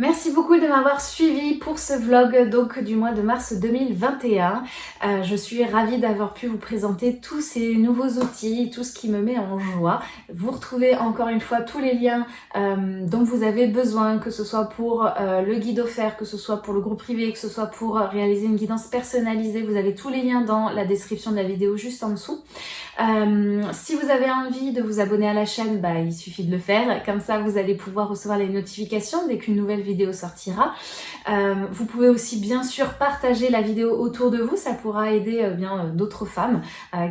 Merci beaucoup de m'avoir suivi pour ce vlog donc du mois de mars 2021. Euh, je suis ravie d'avoir pu vous présenter tous ces nouveaux outils, tout ce qui me met en joie. Vous retrouvez encore une fois tous les liens euh, dont vous avez besoin, que ce soit pour euh, le guide offert, que ce soit pour le groupe privé, que ce soit pour réaliser une guidance personnalisée. Vous avez tous les liens dans la description de la vidéo juste en dessous. si vous avez envie de vous abonner à la chaîne, bah, il suffit de le faire. Comme ça, vous allez pouvoir recevoir les notifications dès qu'une nouvelle vidéo sortira. Euh, vous pouvez aussi bien sûr partager la vidéo autour de vous, ça pourra aider euh, bien euh, d'autres femmes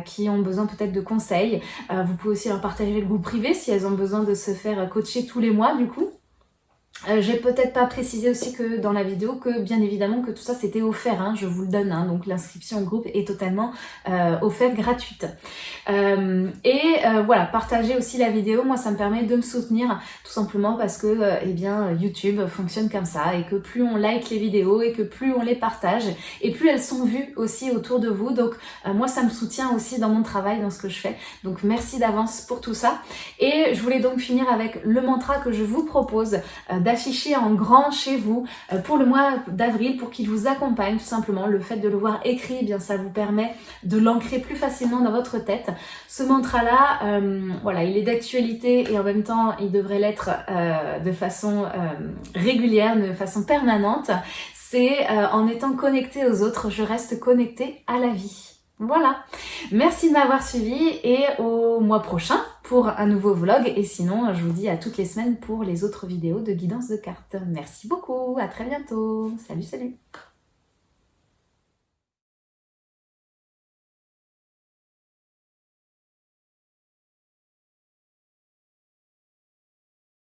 qui ont besoin peut-être de conseils. vous pouvez aussi leur partager le groupe privé si elles ont besoin de se faire coacher tous les mois du coup. Euh, J'ai peut-être pas précisé aussi que dans la vidéo que bien évidemment que tout ça c'était offert, hein, je vous le donne, hein, donc l'inscription au groupe est totalement euh, offerte, gratuite. Euh, et euh, voilà, partagez aussi la vidéo, moi ça me permet de me soutenir tout simplement parce que eh bien YouTube fonctionne comme ça et que plus on like les vidéos et que plus on les partage et plus elles sont vues aussi autour de vous, donc moi ça me soutient aussi dans mon travail, dans ce que je fais. Donc merci d'avance pour tout ça. Et je voulais donc finir avec le mantra que je vous propose afficher en grand chez vous euh, pour le mois d'avril pour qu'il vous accompagne tout simplement. Le fait de le voir écrit, eh bien ça vous permet de l'ancrer plus facilement dans votre tête. Ce mantra-là, euh, voilà, il est d'actualité et en même temps il devrait l'être euh, de façon régulière, de façon permanente. C'est en étant connecté aux autres, je reste connecté à la vie. Voilà, merci de m'avoir suivi et au mois prochain pour un nouveau vlog. Et sinon, je vous dis à toutes les semaines pour les autres vidéos de guidance de cartes. Merci beaucoup, à très bientôt. Salut, salut